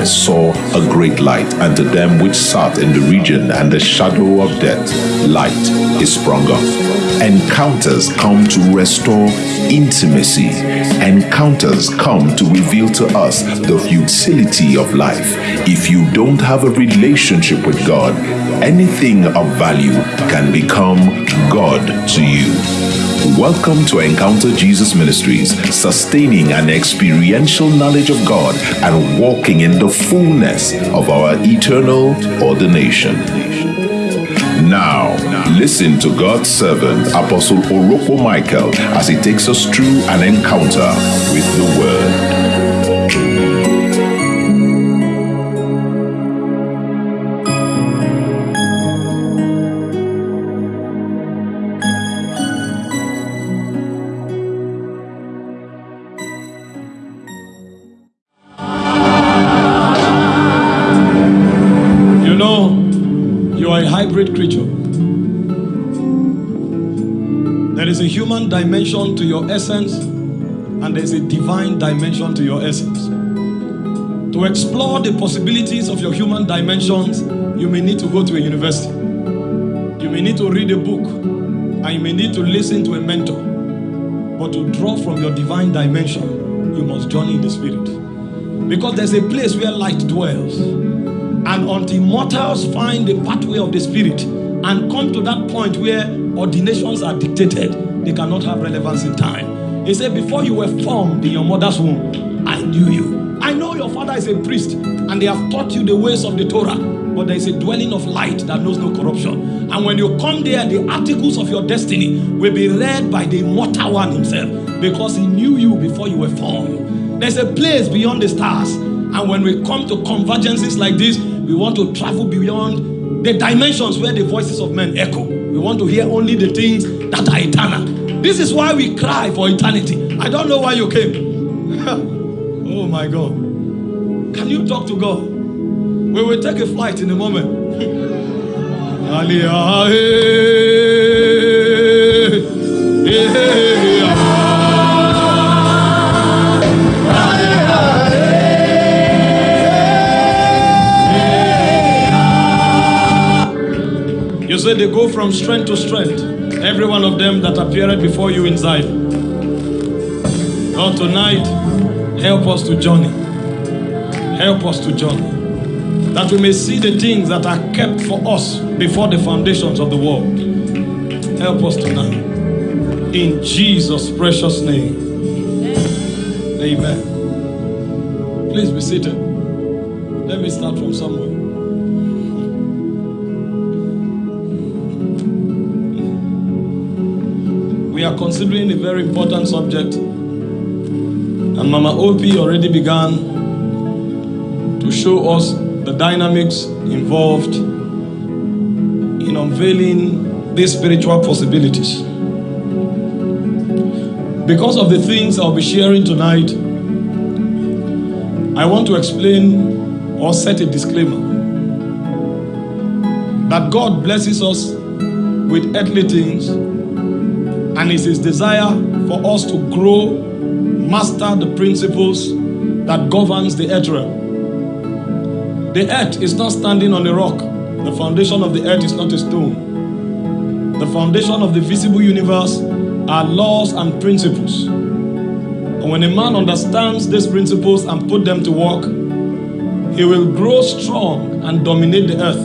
darkness saw a great light, and to them which sat in the region and the shadow of death, light is sprung up. Encounters come to restore intimacy. Encounters come to reveal to us the futility of life. If you don't have a relationship with God, anything of value can become God to you. Welcome to Encounter Jesus Ministries, sustaining an experiential knowledge of God and walking in the fullness of our eternal ordination. Now, listen to God's servant, Apostle Orokpo Michael, as he takes us through an encounter with the Word. Dimension to your essence, and there's a divine dimension to your essence. To explore the possibilities of your human dimensions, you may need to go to a university. You may need to read a book, and you may need to listen to a mentor. But to draw from your divine dimension, you must journey in the spirit. Because there's a place where light dwells. And until mortals find the pathway of the spirit and come to that point where ordinations are dictated, they cannot have relevance in time. He said, Before you were formed in your mother's womb, I knew you. I know your father is a priest and they have taught you the ways of the Torah, but there is a dwelling of light that knows no corruption. And when you come there, the articles of your destiny will be read by the immortal one himself because he knew you before you were formed. There's a place beyond the stars. And when we come to convergences like this, we want to travel beyond the dimensions where the voices of men echo. We want to hear only the things that are eternal. This is why we cry for eternity. I don't know why you came. oh my God. Can you talk to God? We will take a flight in a moment. Aliyah, eh, eh, eh, ah. You said they go from strength to strength. Every one of them that appeared before you in Zion. Lord, tonight, help us to journey. Help us to journey. That we may see the things that are kept for us before the foundations of the world. Help us tonight. In Jesus' precious name. Amen. Please be seated. Let me start from somewhere. We are considering a very important subject. And Mama Opie already began to show us the dynamics involved in unveiling these spiritual possibilities. Because of the things I'll be sharing tonight, I want to explain or set a disclaimer that God blesses us with earthly things and it's his desire for us to grow, master the principles that governs the earth realm. The earth is not standing on a rock. The foundation of the earth is not a stone. The foundation of the visible universe are laws and principles. And when a man understands these principles and put them to work, he will grow strong and dominate the earth.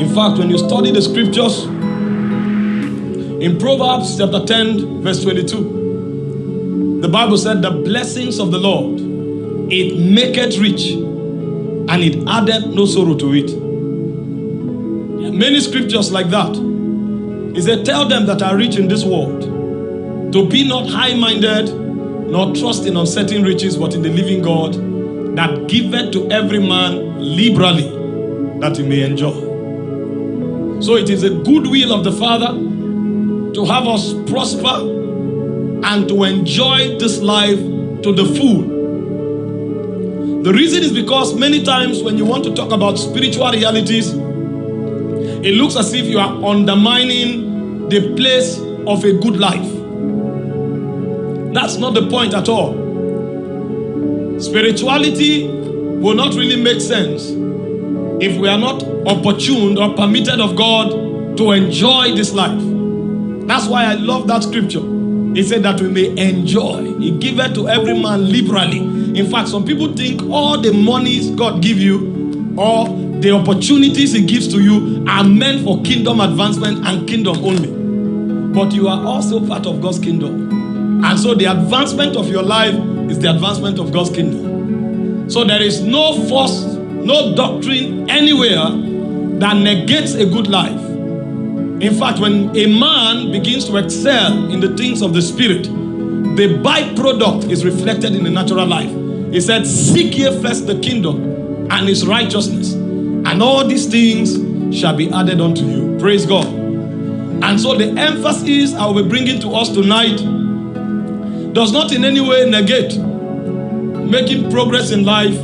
In fact, when you study the scriptures, in Proverbs chapter 10, verse 22, the Bible said, The blessings of the Lord, it maketh rich, and it addeth no sorrow to it. Many scriptures like that. He said, Tell them that are rich in this world to be not high minded, nor trust in uncertain riches, but in the living God that giveth to every man liberally that he may enjoy. So it is a good will of the Father to have us prosper and to enjoy this life to the full. The reason is because many times when you want to talk about spiritual realities, it looks as if you are undermining the place of a good life. That's not the point at all. Spirituality will not really make sense if we are not opportuned or permitted of God to enjoy this life. That's why I love that scripture. He said that we may enjoy. He giveth to every man liberally. In fact, some people think all the monies God give you or the opportunities he gives to you are meant for kingdom advancement and kingdom only. But you are also part of God's kingdom. And so the advancement of your life is the advancement of God's kingdom. So there is no force, no doctrine anywhere that negates a good life. In fact, when a man begins to excel in the things of the spirit, the byproduct is reflected in the natural life. He said, Seek ye first the kingdom and his righteousness, and all these things shall be added unto you. Praise God. And so the emphasis I will be bringing to us tonight does not in any way negate making progress in life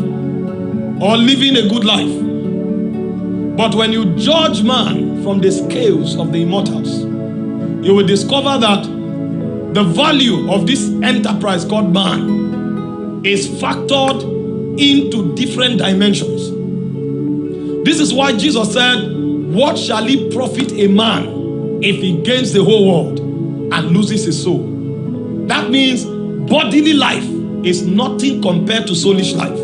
or living a good life. But when you judge man from the scales of the immortals, you will discover that the value of this enterprise called man is factored into different dimensions. This is why Jesus said, What shall it profit a man if he gains the whole world and loses his soul? That means bodily life is nothing compared to soulish life.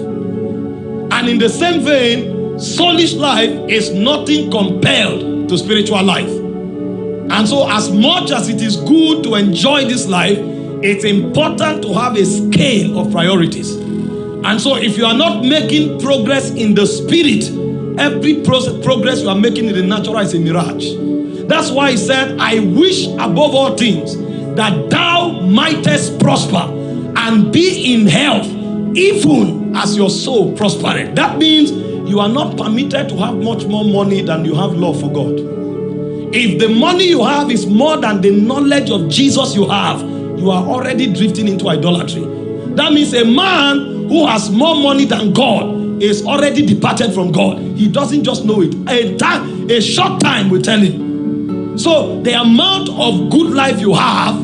And in the same vein, soulish life is nothing compared to spiritual life. And so, as much as it is good to enjoy this life, it's important to have a scale of priorities. And so, if you are not making progress in the spirit, every progress you are making in the natural is a mirage. That's why he said, I wish above all things that thou mightest prosper and be in health, even as your soul prospereth. That means you are not permitted to have much more money than you have love for God. If the money you have is more than the knowledge of Jesus you have, you are already drifting into idolatry. That means a man who has more money than God is already departed from God. He doesn't just know it. A time, a short time will tell him. So the amount of good life you have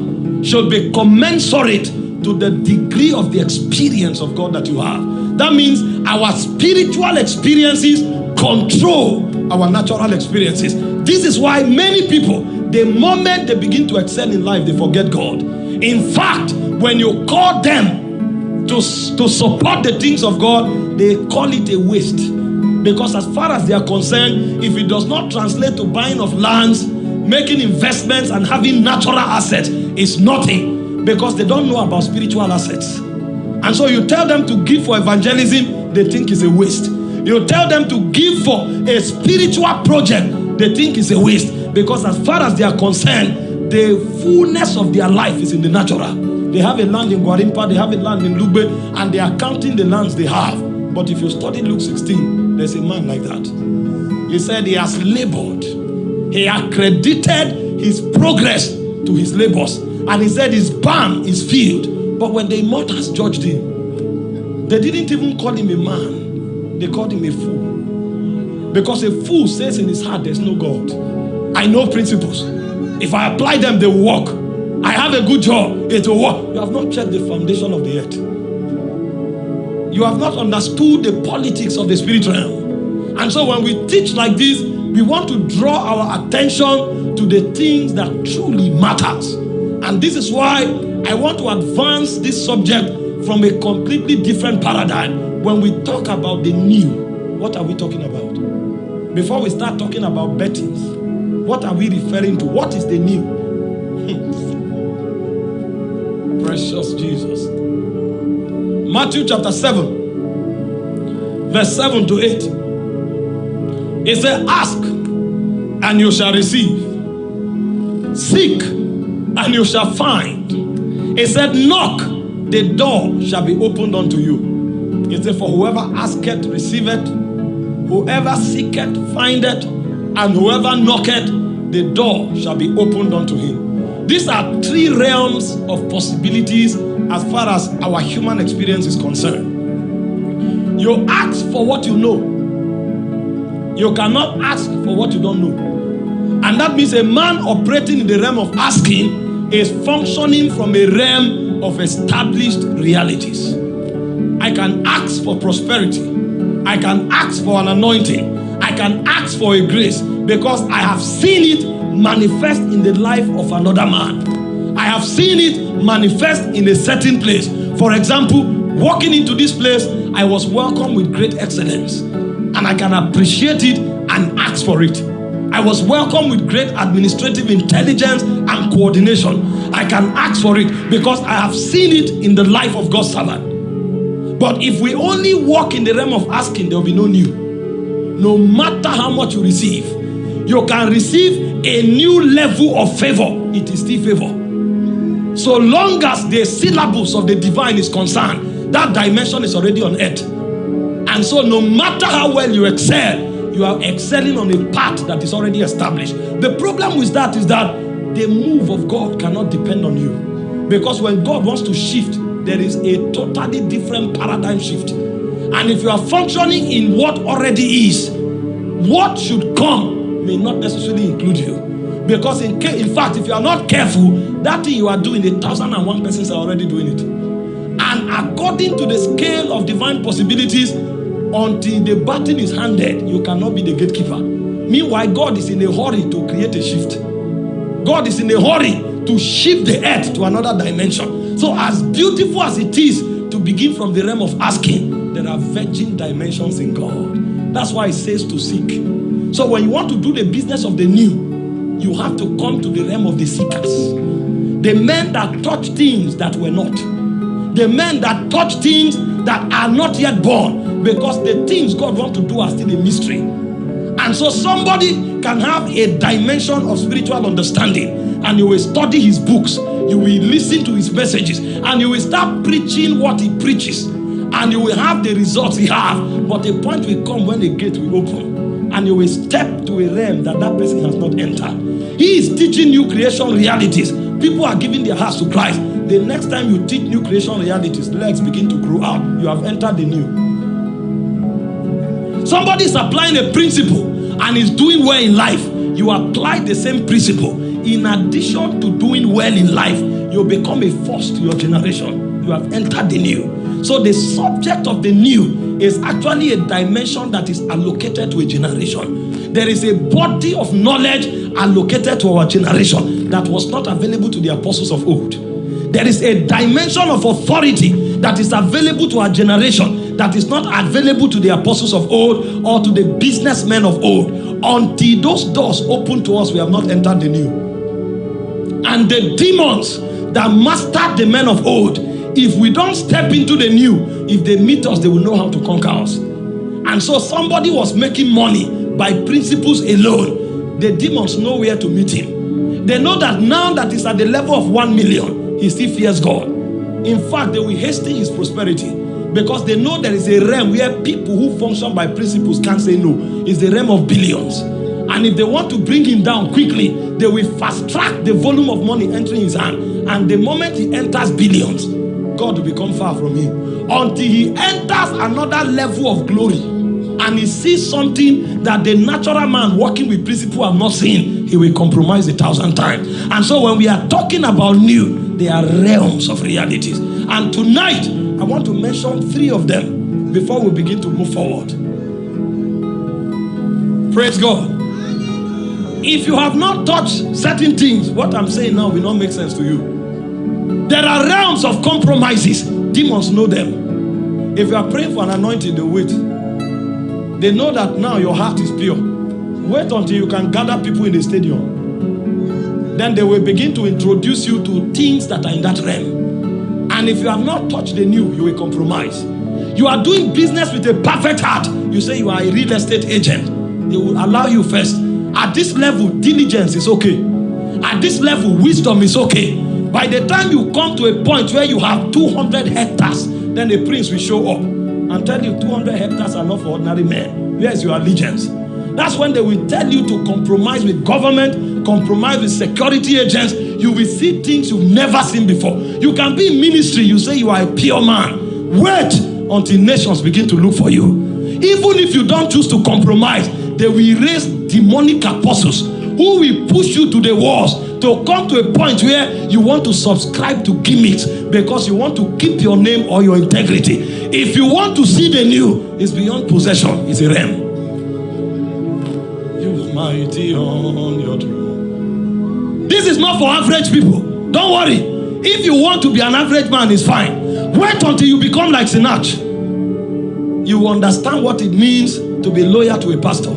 should be commensurate to the degree of the experience of God that you have. That means our spiritual experiences control our natural experiences. This is why many people, the moment they begin to excel in life, they forget God. In fact, when you call them to, to support the things of God, they call it a waste. Because as far as they are concerned, if it does not translate to buying of lands, making investments, and having natural assets, it's nothing. Because they don't know about spiritual assets. And so you tell them to give for evangelism, they think it's a waste. You tell them to give for a spiritual project, they think it's a waste. Because as far as they are concerned, the fullness of their life is in the natural. They have a land in Gwarinpa, they have a land in Lugbe, and they are counting the lands they have. But if you study Luke 16, there's a man like that. He said he has labored, he accredited his progress to his labors, and he said his barn is filled. But when the immortals judged him, they didn't even call him a man, they called him a fool. Because a fool says in his heart, There's no God. I know principles. If I apply them, they will work. I have a good job, it will work. You have not checked the foundation of the earth. You have not understood the politics of the spirit realm. And so when we teach like this, we want to draw our attention to the things that truly matters. And this is why I want to advance this subject from a completely different paradigm. When we talk about the new, what are we talking about? Before we start talking about bettings, what are we referring to? What is the new? Precious Jesus. Matthew chapter 7, verse 7 to 8. It says, Ask and you shall receive, seek and you shall find. It said, Knock, the door shall be opened unto you. It said, For whoever asketh, receiveth, whoever seeketh, findeth, and whoever knocketh, the door shall be opened unto him. These are three realms of possibilities as far as our human experience is concerned. You ask for what you know. You cannot ask for what you don't know. And that means a man operating in the realm of asking is functioning from a realm of established realities. I can ask for prosperity. I can ask for an anointing. I can ask for a grace because I have seen it manifest in the life of another man. I have seen it manifest in a certain place. For example, walking into this place, I was welcomed with great excellence and I can appreciate it and ask for it. I was welcomed with great administrative intelligence and coordination. I can ask for it because I have seen it in the life of God's servant. But if we only walk in the realm of asking, there will be no new. No matter how much you receive, you can receive a new level of favor. It is still favor. So long as the syllabus of the divine is concerned, that dimension is already on earth. And so no matter how well you excel, you are excelling on a path that is already established. The problem with that is that the move of God cannot depend on you. Because when God wants to shift, there is a totally different paradigm shift. And if you are functioning in what already is, what should come may not necessarily include you. Because in, in fact, if you are not careful, that thing you are doing, a thousand and one persons are already doing it. And according to the scale of divine possibilities, until the baton is handed, you cannot be the gatekeeper. Meanwhile, God is in a hurry to create a shift. God is in a hurry to shift the earth to another dimension. So, as beautiful as it is to begin from the realm of asking, there are virgin dimensions in God. That's why it says to seek. So, when you want to do the business of the new, you have to come to the realm of the seekers. The men that touch things that were not. The men that touch things that are not yet born because the things God wants to do are still a mystery. And so somebody can have a dimension of spiritual understanding and you will study his books, you will listen to his messages, and you will start preaching what he preaches, and you will have the results he has. But a point will come when the gate will open, and you will step to a realm that that person has not entered. He is teaching new creation realities. People are giving their hearts to Christ the next time you teach new creation realities, legs begin to grow out. You have entered the new. Somebody is applying a principle and is doing well in life. You apply the same principle. In addition to doing well in life, you become a force to your generation. You have entered the new. So the subject of the new is actually a dimension that is allocated to a generation. There is a body of knowledge allocated to our generation that was not available to the apostles of old. There is a dimension of authority that is available to our generation that is not available to the apostles of old or to the businessmen of old. Until those doors open to us, we have not entered the new. And the demons that mastered the men of old, if we don't step into the new, if they meet us, they will know how to conquer us. And so somebody was making money by principles alone. The demons know where to meet him. They know that now that he's at the level of one million, he still fears God. In fact, they will hasten his prosperity because they know there is a realm where people who function by principles can't say no. It's the realm of billions. And if they want to bring him down quickly, they will fast track the volume of money entering his hand. And the moment he enters billions, God will become far from him. Until he enters another level of glory and he sees something that the natural man working with principle have not seen, he will compromise a thousand times. And so when we are talking about new, they are realms of realities. And tonight, I want to mention three of them before we begin to move forward. Praise God. If you have not touched certain things, what I'm saying now will not make sense to you. There are realms of compromises. Demons know them. If you are praying for an anointing, they wait. They know that now your heart is pure. Wait until you can gather people in the stadium then they will begin to introduce you to things that are in that realm. And if you have not touched the new, you will compromise. You are doing business with a perfect heart. You say you are a real estate agent. They will allow you first. At this level, diligence is okay. At this level, wisdom is okay. By the time you come to a point where you have 200 hectares, then the prince will show up and tell you 200 hectares are not for ordinary men. Where is your allegiance? That's when they will tell you to compromise with government, compromise with security agents. You will see things you've never seen before. You can be in ministry, you say you are a pure man. Wait until nations begin to look for you. Even if you don't choose to compromise, they will raise demonic apostles who will push you to the walls to come to a point where you want to subscribe to gimmicks because you want to keep your name or your integrity. If you want to see the new, it's beyond possession, it's a realm. Mighty on your throne. This is not for average people. Don't worry. If you want to be an average man, it's fine. Wait until you become like Sinach. You understand what it means to be loyal to a pastor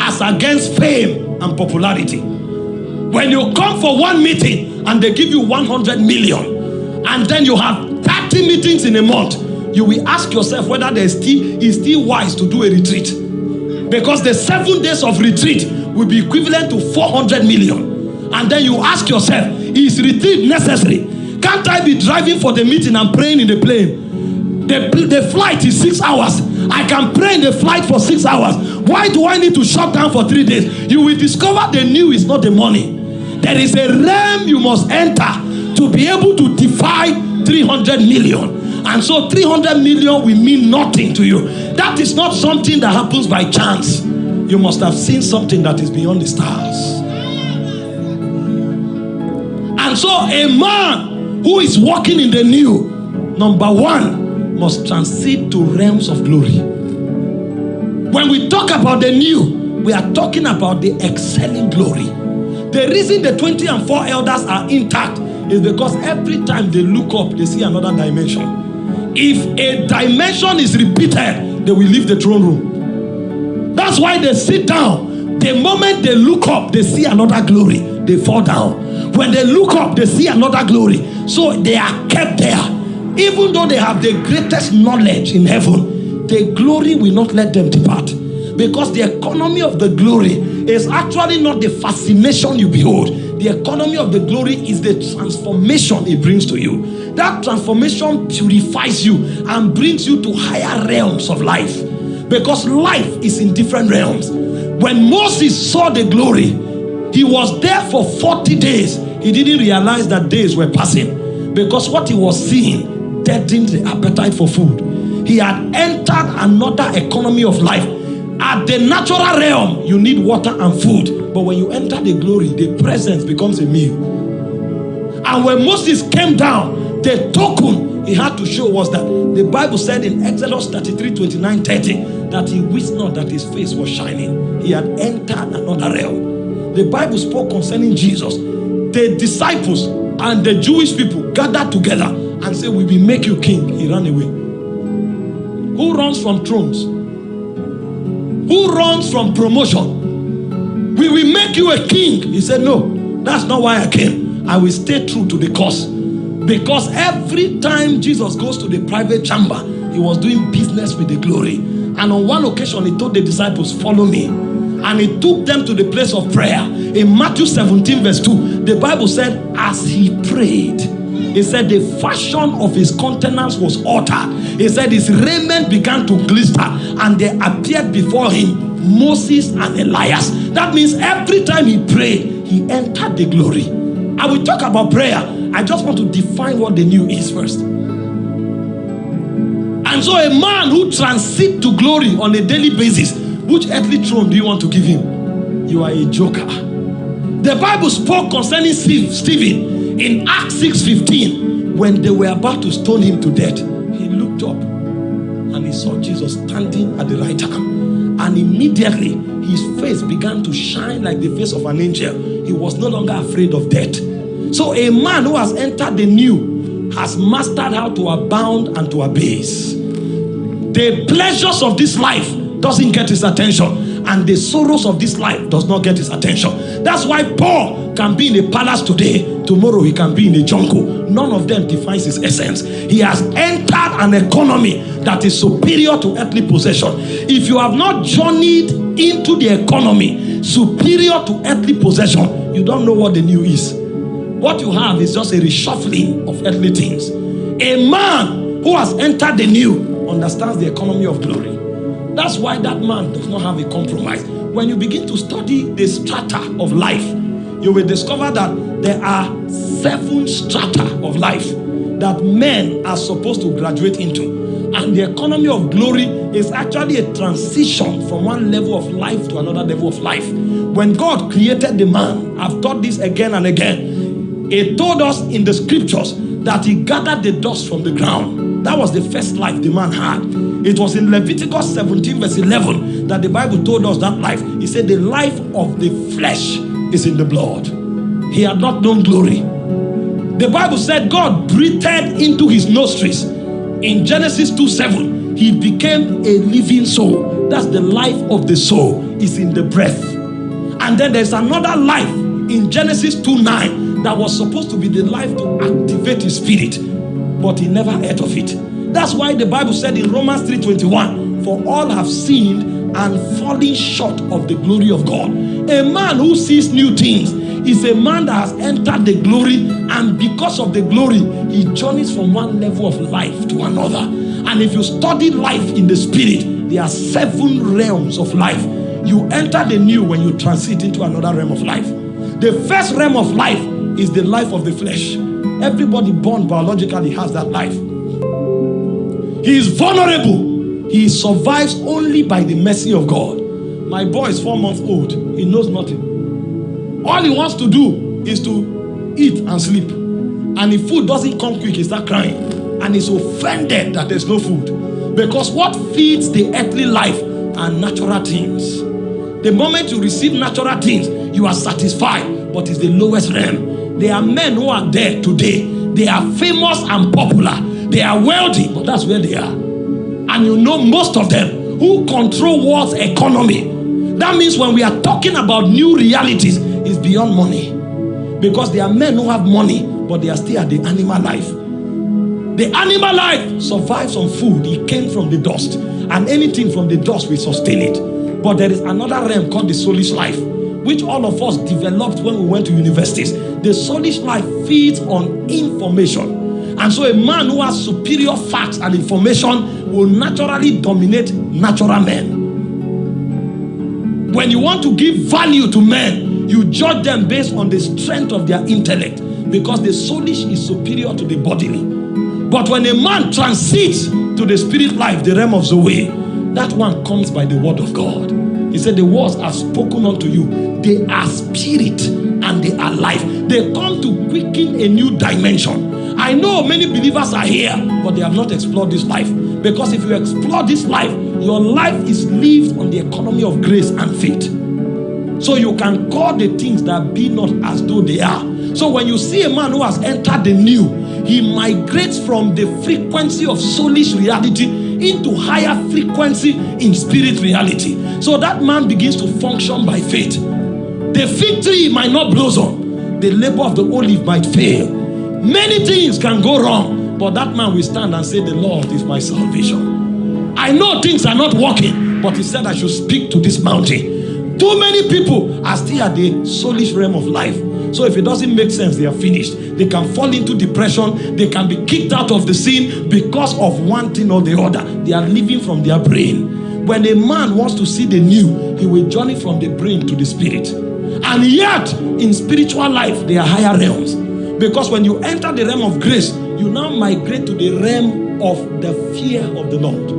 as against fame and popularity. When you come for one meeting and they give you 100 million and then you have 30 meetings in a month, you will ask yourself whether there's still is still wise to do a retreat. Because the seven days of retreat will be equivalent to 400 million. And then you ask yourself, is retreat necessary? Can't I be driving for the meeting and praying in the plane? The, the flight is six hours. I can pray in the flight for six hours. Why do I need to shut down for three days? You will discover the new is not the money. There is a realm you must enter to be able to defy 300 million. And so 300 million will mean nothing to you. That is not something that happens by chance. You must have seen something that is beyond the stars. And so a man who is walking in the new, number one, must transit to realms of glory. When we talk about the new, we are talking about the excelling glory. The reason the 20 and 4 elders are intact is because every time they look up, they see another dimension. If a dimension is repeated, they will leave the throne room. That's why they sit down. The moment they look up, they see another glory, they fall down. When they look up, they see another glory. So they are kept there. Even though they have the greatest knowledge in heaven, the glory will not let them depart. Because the economy of the glory is actually not the fascination you behold. The economy of the glory is the transformation it brings to you. That transformation purifies you and brings you to higher realms of life. Because life is in different realms. When Moses saw the glory, he was there for 40 days. He didn't realize that days were passing because what he was seeing deadened the appetite for food. He had entered another economy of life at the natural realm, you need water and food. But when you enter the glory, the presence becomes a meal. And when Moses came down, the token he had to show was that the Bible said in Exodus 33 29 30 that he wished not that his face was shining. He had entered another realm. The Bible spoke concerning Jesus. The disciples and the Jewish people gathered together and said, We will make you king. He ran away. Who runs from thrones? who runs from promotion. We will make you a king. He said, No, that's not why I came. I will stay true to the cause. Because every time Jesus goes to the private chamber, he was doing business with the glory. And on one occasion, he told the disciples, Follow me. And he took them to the place of prayer. In Matthew 17, verse 2, the Bible said, As he prayed, he said the fashion of his countenance was altered. He said his raiment began to glister and there appeared before him Moses and Elias. That means every time he prayed, he entered the glory. I will talk about prayer. I just want to define what the new is first. And so a man who transits to glory on a daily basis, which earthly throne do you want to give him? You are a joker. The Bible spoke concerning Stephen in Acts 6:15, when they were about to stone him to death, he looked up and he saw Jesus standing at the right hand. And immediately his face began to shine like the face of an angel. He was no longer afraid of death. So a man who has entered the new has mastered how to abound and to abase. The pleasures of this life doesn't get his attention and the sorrows of this life does not get his attention. That's why Paul can be in a palace today Tomorrow he can be in a jungle. None of them defines his essence. He has entered an economy that is superior to earthly possession. If you have not journeyed into the economy superior to earthly possession, you don't know what the new is. What you have is just a reshuffling of earthly things. A man who has entered the new understands the economy of glory. That's why that man does not have a compromise. When you begin to study the strata of life, you will discover that there are seven strata of life that men are supposed to graduate into. And the economy of glory is actually a transition from one level of life to another level of life. When God created the man, I've taught this again and again, He told us in the scriptures that He gathered the dust from the ground. That was the first life the man had. It was in Leviticus 17, verse 11, that the Bible told us that life. He said, The life of the flesh is in the blood. He had not known glory. The Bible said God breathed into his nostrils. In Genesis 2 7, he became a living soul. That's the life of the soul, is in the breath. And then there's another life in Genesis 2 9 that was supposed to be the life to activate his spirit, but he never heard of it. That's why the Bible said in Romans 3:21, for all have sinned and fallen short of the glory of God. A man who sees new things is a man that has entered the glory, and because of the glory, he journeys from one level of life to another. And if you study life in the spirit, there are seven realms of life. You enter the new when you transit into another realm of life. The first realm of life is the life of the flesh. Everybody born biologically has that life. He is vulnerable. He survives only by the mercy of God. My boy is four months old. He knows nothing. All he wants to do is to eat and sleep. And if food doesn't come quick, he starts crying. And he's offended that there's no food. Because what feeds the earthly life are natural things. The moment you receive natural things, you are satisfied, but it's the lowest realm. There are men who are there today. They are famous and popular. They are wealthy, but that's where they are. And you know most of them who control world's economy. That means when we are talking about new realities, it's beyond money. Because there are men who have money, but they are still at the animal life. The animal life survives on food. It came from the dust. And anything from the dust will sustain it. But there is another realm called the soulish life, which all of us developed when we went to universities. The soulish life feeds on information. And so a man who has superior facts and information will naturally dominate natural men. When you want to give value to men, you judge them based on the strength of their intellect because the soulish is superior to the bodily. But when a man transits to the spirit life, the realm of Zoe, that one comes by the word of God. He said, The words are spoken unto you. They are spirit and they are life. They come to quicken a new dimension. I know many believers are here, but they have not explored this life. Because if you explore this life, your life is lived on the economy of grace and faith. So you can call the things that be not as though they are. So when you see a man who has entered the new, he migrates from the frequency of soulish reality into higher frequency in spirit reality. So that man begins to function by faith. The fig tree might not blossom, the labor of the olive might fail. Many things can go wrong, but that man will stand and say, The Lord is my salvation. I know things are not working, but he said I should speak to this mountain. Too many people are still at the soulish realm of life. So if it doesn't make sense, they are finished. They can fall into depression. They can be kicked out of the scene because of one thing or the other. They are living from their brain. When a man wants to see the new, he will journey from the brain to the spirit. And yet, in spiritual life, there are higher realms. Because when you enter the realm of grace, you now migrate to the realm of the fear of the Lord.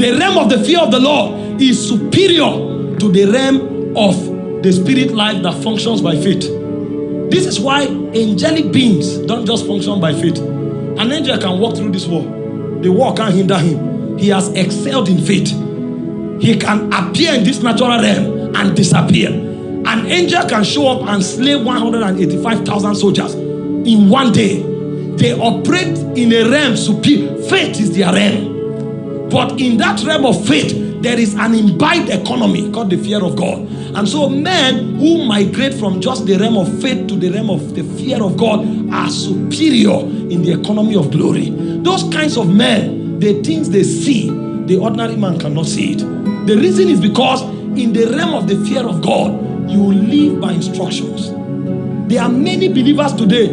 The realm of the fear of the Lord is superior to the realm of the spirit life that functions by faith. This is why angelic beings don't just function by faith. An angel can walk through this wall, the wall can't hinder him. He has excelled in faith. He can appear in this natural realm and disappear. An angel can show up and slay 185,000 soldiers in one day. They operate in a realm superior. Faith is their realm. But in that realm of faith, there is an imbibed economy called the fear of God. And so men who migrate from just the realm of faith to the realm of the fear of God are superior in the economy of glory. Those kinds of men, the things they see, the ordinary man cannot see it. The reason is because in the realm of the fear of God, you live by instructions. There are many believers today,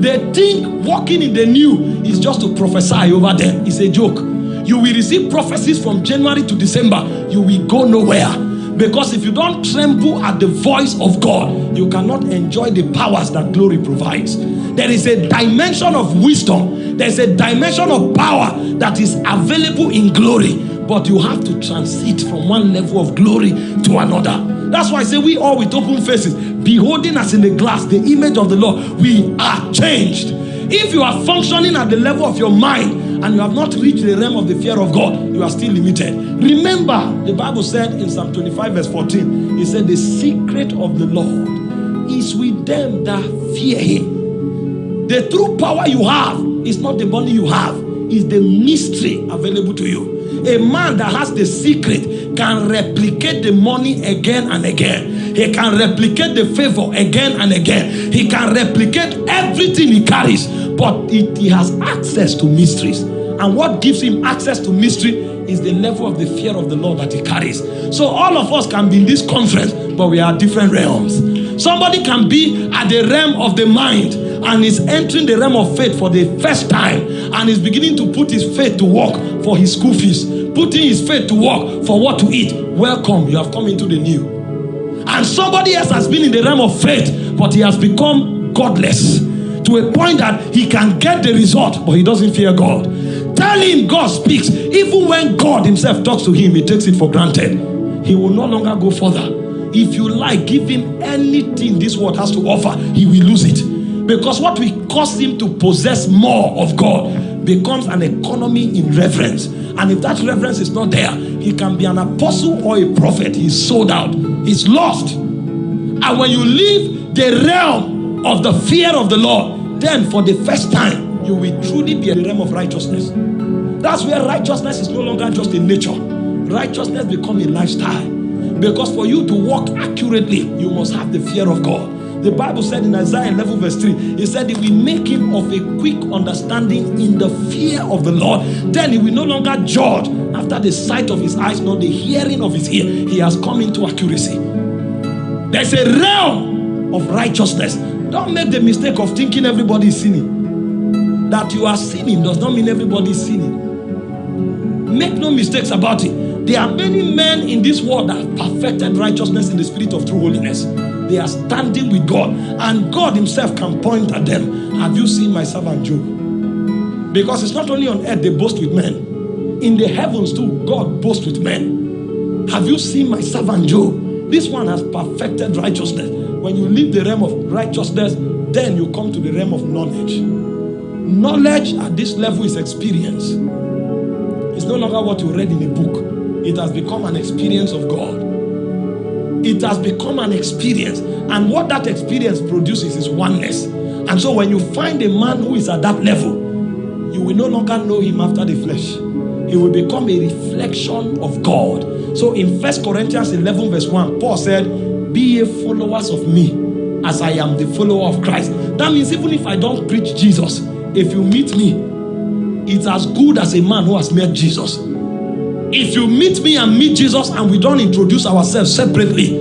they think walking in the new is just to prophesy over them. It's a joke. You will receive prophecies from January to December. You will go nowhere. Because if you don't tremble at the voice of God, you cannot enjoy the powers that glory provides. There is a dimension of wisdom, there's a dimension of power that is available in glory, but you have to transit from one level of glory to another. That's why I say we all with open faces, beholding as in the glass the image of the Lord, we are changed. If you are functioning at the level of your mind and you have not reached the realm of the fear of God, you are still limited. Remember, the Bible said in Psalm 25, verse 14, it said, The secret of the Lord is with them that fear him. The true power you have is not the money you have, is the mystery available to you. A man that has the secret can replicate the money again and again. He can replicate the favor again and again. He can replicate everything he carries, but it, he has access to mysteries. And what gives him access to mystery is the level of the fear of the Lord that he carries. So all of us can be in this conference, but we are different realms. Somebody can be at the realm of the mind and is entering the realm of faith for the first time and is beginning to put his faith to work for his school fees, putting his faith to work for what to eat. Welcome, you have come into the new. And somebody else has been in the realm of faith, but he has become godless to a point that he can get the result, but he doesn't fear God. Tell him God speaks. Even when God himself talks to him, he takes it for granted. He will no longer go further. If you like, give him anything this world has to offer, he will lose it. Because what will cause him to possess more of God becomes an economy in reverence. And if that reverence is not there, he can be an apostle or a prophet. He's sold out, he's lost. And when you leave the realm of the fear of the Lord, then for the first time, you will truly be in the realm of righteousness. That's where righteousness is no longer just a nature. Righteousness become a lifestyle. Because for you to walk accurately, you must have the fear of God. The Bible said in Isaiah 11 verse 3, He said, If we make him of a quick understanding in the fear of the Lord, then he will no longer judge after the sight of his eyes, nor the hearing of his ear. He has come into accuracy. There's a realm of righteousness. Don't make the mistake of thinking everybody is sinning. That you are sinning does not mean everybody is sinning. Make no mistakes about it. There are many men in this world that have perfected righteousness in the spirit of true holiness. They are standing with God, and God Himself can point at them. Have you seen my servant Job? Because it's not only on earth they boast with men, in the heavens too, God boasts with men. Have you seen my servant Job? This one has perfected righteousness. When you leave the realm of righteousness, then you come to the realm of knowledge. Knowledge at this level is experience. It's no longer what you read in a book, it has become an experience of God. It has become an experience. And what that experience produces is oneness. And so when you find a man who is at that level, you will no longer know him after the flesh. He will become a reflection of God. So in First Corinthians 11 verse 1, Paul said, be ye followers of me as I am the follower of Christ. That means even if I don't preach Jesus, if you meet me, it's as good as a man who has met Jesus. If you meet me and meet Jesus and we don't introduce ourselves separately,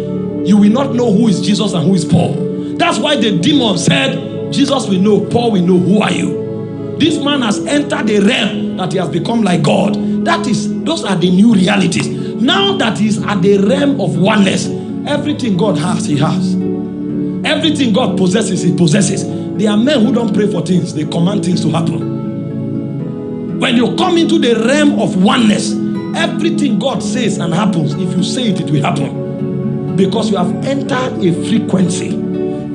you will not know who is Jesus and who is Paul. That's why the demon said, Jesus will know, Paul will know, who are you? This man has entered the realm that he has become like God. That is, those are the new realities. Now that he's at the realm of oneness, everything God has, he has. Everything God possesses, he possesses. There are men who don't pray for things, they command things to happen. When you come into the realm of oneness, everything God says and happens, if you say it, it will happen. Because you have entered a frequency.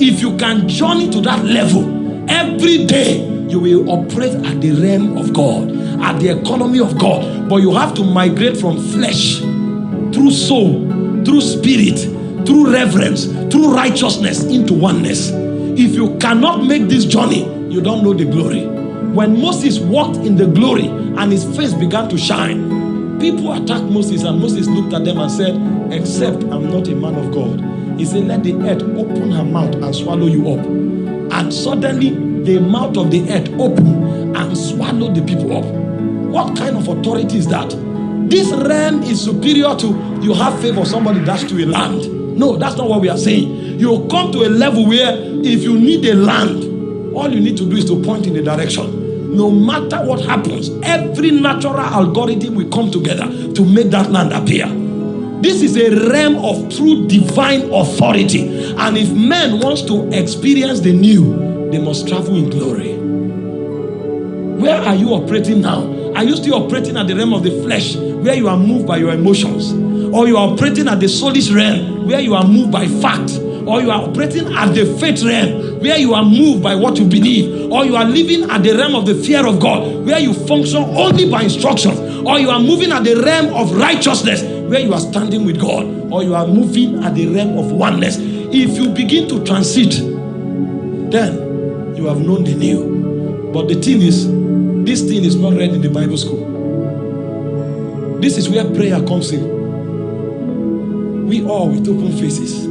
If you can journey to that level, every day you will operate at the realm of God, at the economy of God. But you have to migrate from flesh, through soul, through spirit, through reverence, through righteousness into oneness. If you cannot make this journey, you don't know the glory. When Moses walked in the glory and his face began to shine, people attacked Moses and Moses looked at them and said, except I'm not a man of God. He said, let the earth open her mouth and swallow you up. And suddenly the mouth of the earth opened and swallowed the people up. What kind of authority is that? This realm is superior to you have favor somebody dash to a land. No, that's not what we are saying. You come to a level where if you need a land, all you need to do is to point in a direction. No matter what happens, every natural algorithm will come together to make that land appear. This is a realm of true divine authority. And if man wants to experience the new, they must travel in glory. Where are you operating now? Are you still operating at the realm of the flesh where you are moved by your emotions? Or you are operating at the soulish realm where you are moved by fact? Or you are operating at the faith realm where you are moved by what you believe? Or you are living at the realm of the fear of God where you function only by instructions? Or you are moving at the realm of righteousness where you are standing with God? Or you are moving at the realm of oneness? If you begin to transit, then you have known the new. But the thing is, this thing is not read in the Bible school. This is where prayer comes in. We all with open faces,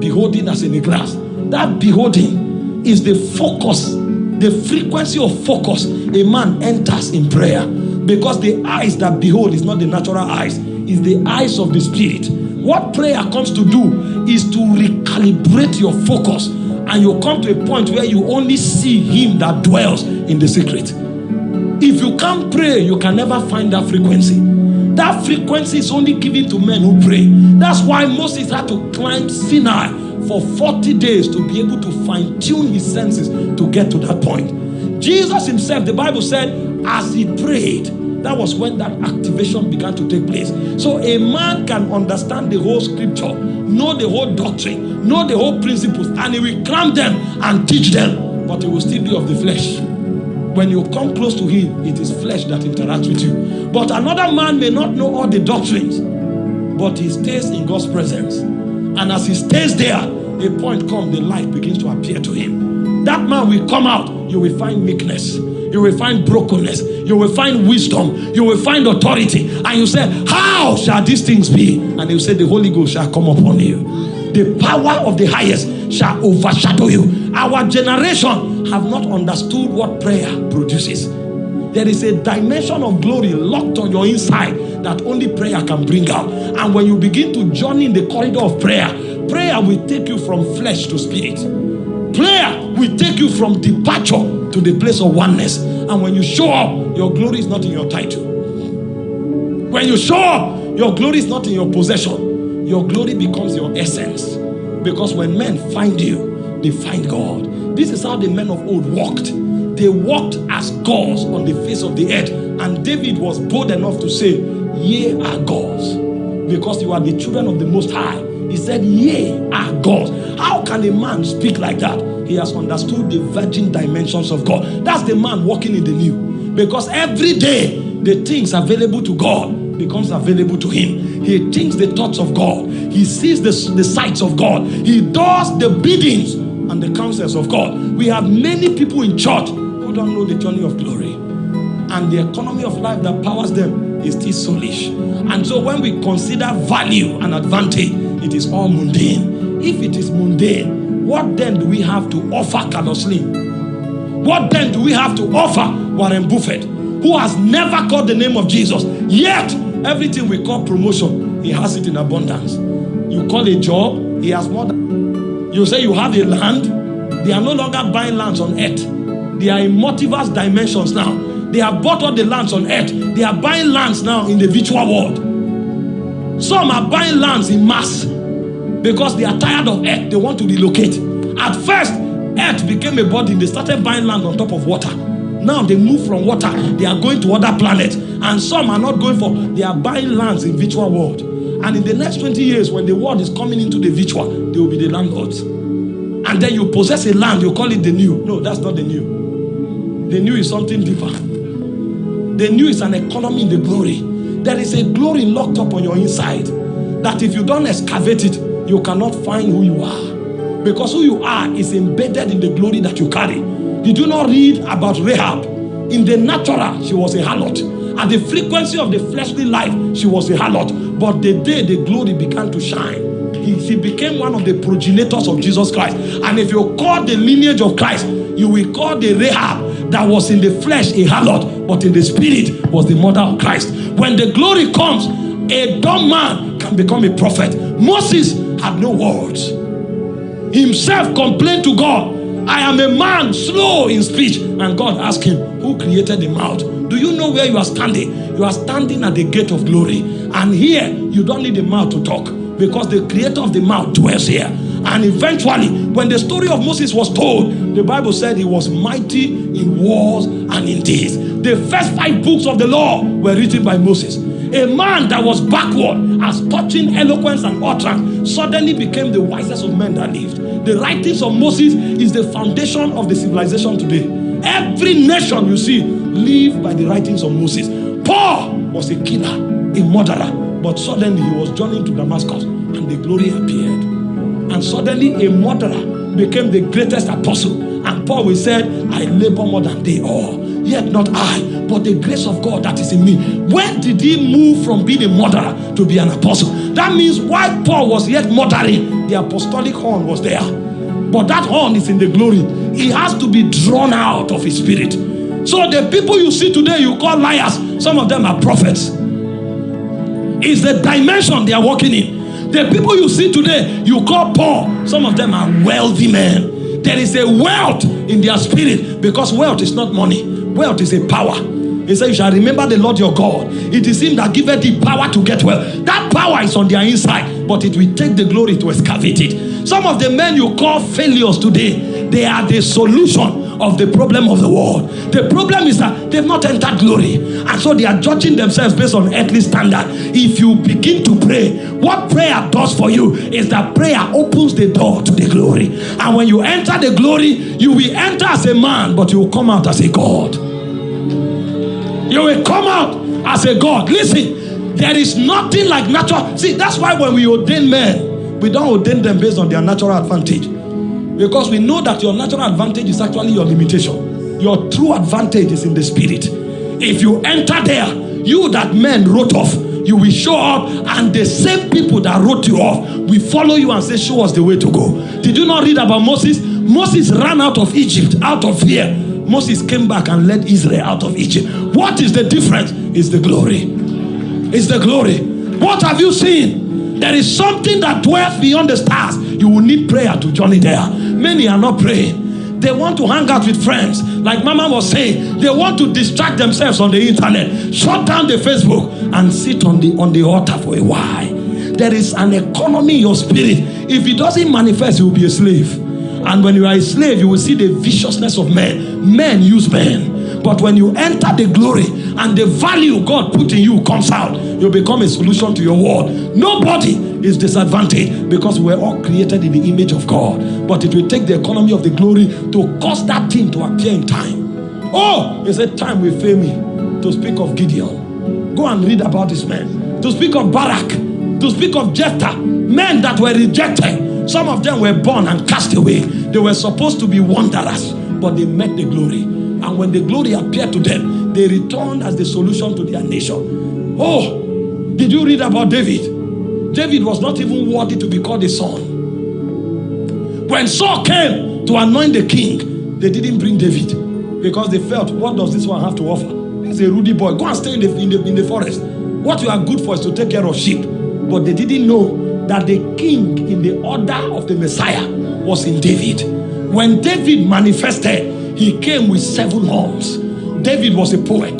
beholding as in a glass. That beholding is the focus, the frequency of focus a man enters in prayer. Because the eyes that behold is not the natural eyes, is the eyes of the spirit. What prayer comes to do is to recalibrate your focus and you come to a point where you only see him that dwells in the secret. If you can't pray, you can never find that frequency. That frequency is only given to men who pray. That's why Moses had to climb Sinai for 40 days to be able to fine tune his senses to get to that point. Jesus himself, the Bible said, as he prayed, that was when that activation began to take place. So a man can understand the whole scripture, know the whole doctrine, know the whole principles, and he will cram them and teach them, but he will still be of the flesh. When you come close to him, it is flesh that interacts with you. But another man may not know all the doctrines, but he stays in God's presence. And as he stays there, a point comes, the light begins to appear to him. That man will come out, you will find meekness, you will find brokenness, you will find wisdom, you will find authority. And you say, How shall these things be? And you say, The Holy Ghost shall come upon you. The power of the highest shall overshadow you. Our generation have not understood what prayer produces. There is a dimension of glory locked on your inside that only prayer can bring out. And when you begin to journey in the corridor of prayer, prayer will take you from flesh to spirit. Prayer will take you from departure to the place of oneness. And when you show up, your glory is not in your title. When you show up, your glory is not in your possession. Your glory becomes your essence. Because when men find you, they find God. This is how the men of old walked. They walked as gods on the face of the earth. And David was bold enough to say, Ye are gods. Because you are the children of the Most High. He said, Ye are gods. How can a man speak like that? He has understood the virgin dimensions of God. That's the man walking in the new. Because every day, the things available to God becomes available to him. He thinks the thoughts of God. He sees the, the sights of God. He does the biddings and the counsels of God. We have many people in church who don't know the journey of glory. And the economy of life that powers them is still soulish. And so when we consider value and advantage, it is all mundane. If it is mundane, what then do we have to offer Carlos Slim? What then do we have to offer Warren Buffett, who has never called the name of Jesus? Yet, everything we call promotion, he has it in abundance. You call a job, he has more than. You say you have a land, they are no longer buying lands on earth. They are in multiverse dimensions now. They have bought all the lands on earth. They are buying lands now in the virtual world. Some are buying lands in mass because they are tired of earth. They want to relocate. At first, earth became a body. They started buying land on top of water. Now they move from water. They are going to other planets. And some are not going for, they are buying lands in virtual world. And in the next 20 years, when the world is coming into the virtual, they will be the landlords. And then you possess a land, you call it the new. No, that's not the new. The new is something different. The new is an economy in the glory. There is a glory locked up on your inside that if you don't excavate it, you cannot find who you are. Because who you are is embedded in the glory that you carry. Did you not read about Rahab? In the natural, she was a harlot. At the frequency of the fleshly life, she was a harlot. But the day the glory began to shine, he became one of the progenitors of Jesus Christ. And if you call the lineage of Christ, you will call the Rahab that was in the flesh a harlot, but in the spirit was the mother of Christ. When the glory comes, a dumb man can become a prophet. Moses had no words. Himself complained to God, I am a man slow in speech. And God asked him, Who created the mouth? Do you know where you are standing? You are standing at the gate of glory. And here, you don't need the mouth to talk because the creator of the mouth dwells here. And eventually, when the story of Moses was told, the Bible said he was mighty in wars and in deeds. The first five books of the law were written by Moses. A man that was backward as touching eloquence and utterance suddenly became the wisest of men that lived. The writings of Moses is the foundation of the civilization today. Every nation you see live by the writings of Moses. Paul was a killer, a murderer, but suddenly he was journeying to Damascus and the glory appeared. And suddenly a murderer became the greatest apostle. And Paul will said, I labor more than they all. Yet not I, but the grace of God that is in me. When did he move from being a murderer to be an apostle? That means while Paul was yet murdering, the apostolic horn was there. But that horn is in the glory. He has to be drawn out of his spirit. So the people you see today, you call liars, some of them are prophets. It's the dimension they are walking in. The people you see today, you call poor, some of them are wealthy men. There is a wealth in their spirit because wealth is not money. Wealth is a power. He said, You shall remember the Lord your God. It is Him that giveth the power to get wealth. That power is on their inside, but it will take the glory to excavate it. Some of the men you call failures today, they are the solution of the problem of the world. The problem is that they've not entered glory. And so they are judging themselves based on earthly standard. If you begin to pray, what prayer does for you is that prayer opens the door to the glory. And when you enter the glory, you will enter as a man, but you will come out as a God. You will come out as a God. Listen, there is nothing like natural. See, that's why when we ordain men, we don't ordain them based on their natural advantage. Because we know that your natural advantage is actually your limitation. Your true advantage is in the spirit. If you enter there, you that men wrote off, you will show up, and the same people that wrote you off will follow you and say, Show us the way to go. Did you not read about Moses? Moses ran out of Egypt out of fear. Moses came back and led Israel out of Egypt. What is the difference? Is the glory. It's the glory. What have you seen? There is something that dwells beyond the stars. You will need prayer to journey there. Many are not praying. They want to hang out with friends. Like Mama was saying, they want to distract themselves on the internet. Shut down the Facebook and sit on the on the altar for a while. There is an economy in your spirit. If it doesn't manifest, you will be a slave. And when you are a slave, you will see the viciousness of men. Men use men. But when you enter the glory and the value God put in you comes out, you become a solution to your world. Nobody is disadvantaged because we're all created in the image of God. But it will take the economy of the glory to cause that thing to appear in time. Oh, it's a time will fail me to speak of Gideon. Go and read about this man. To speak of Barak, to speak of Jephthah, men that were rejected some of them were born and cast away. They were supposed to be wanderers, but they met the glory. And when the glory appeared to them, they returned as the solution to their nation. Oh, did you read about David? David was not even worthy to be called a son. When Saul came to anoint the king, they didn't bring David because they felt, what does this one have to offer? He's a ruddy boy. Go and stay in the, in the, in the forest. What you are good for is to take care of sheep. But they didn't know that the king in the order of the Messiah was in David. When David manifested, he came with seven horns. David was a poet,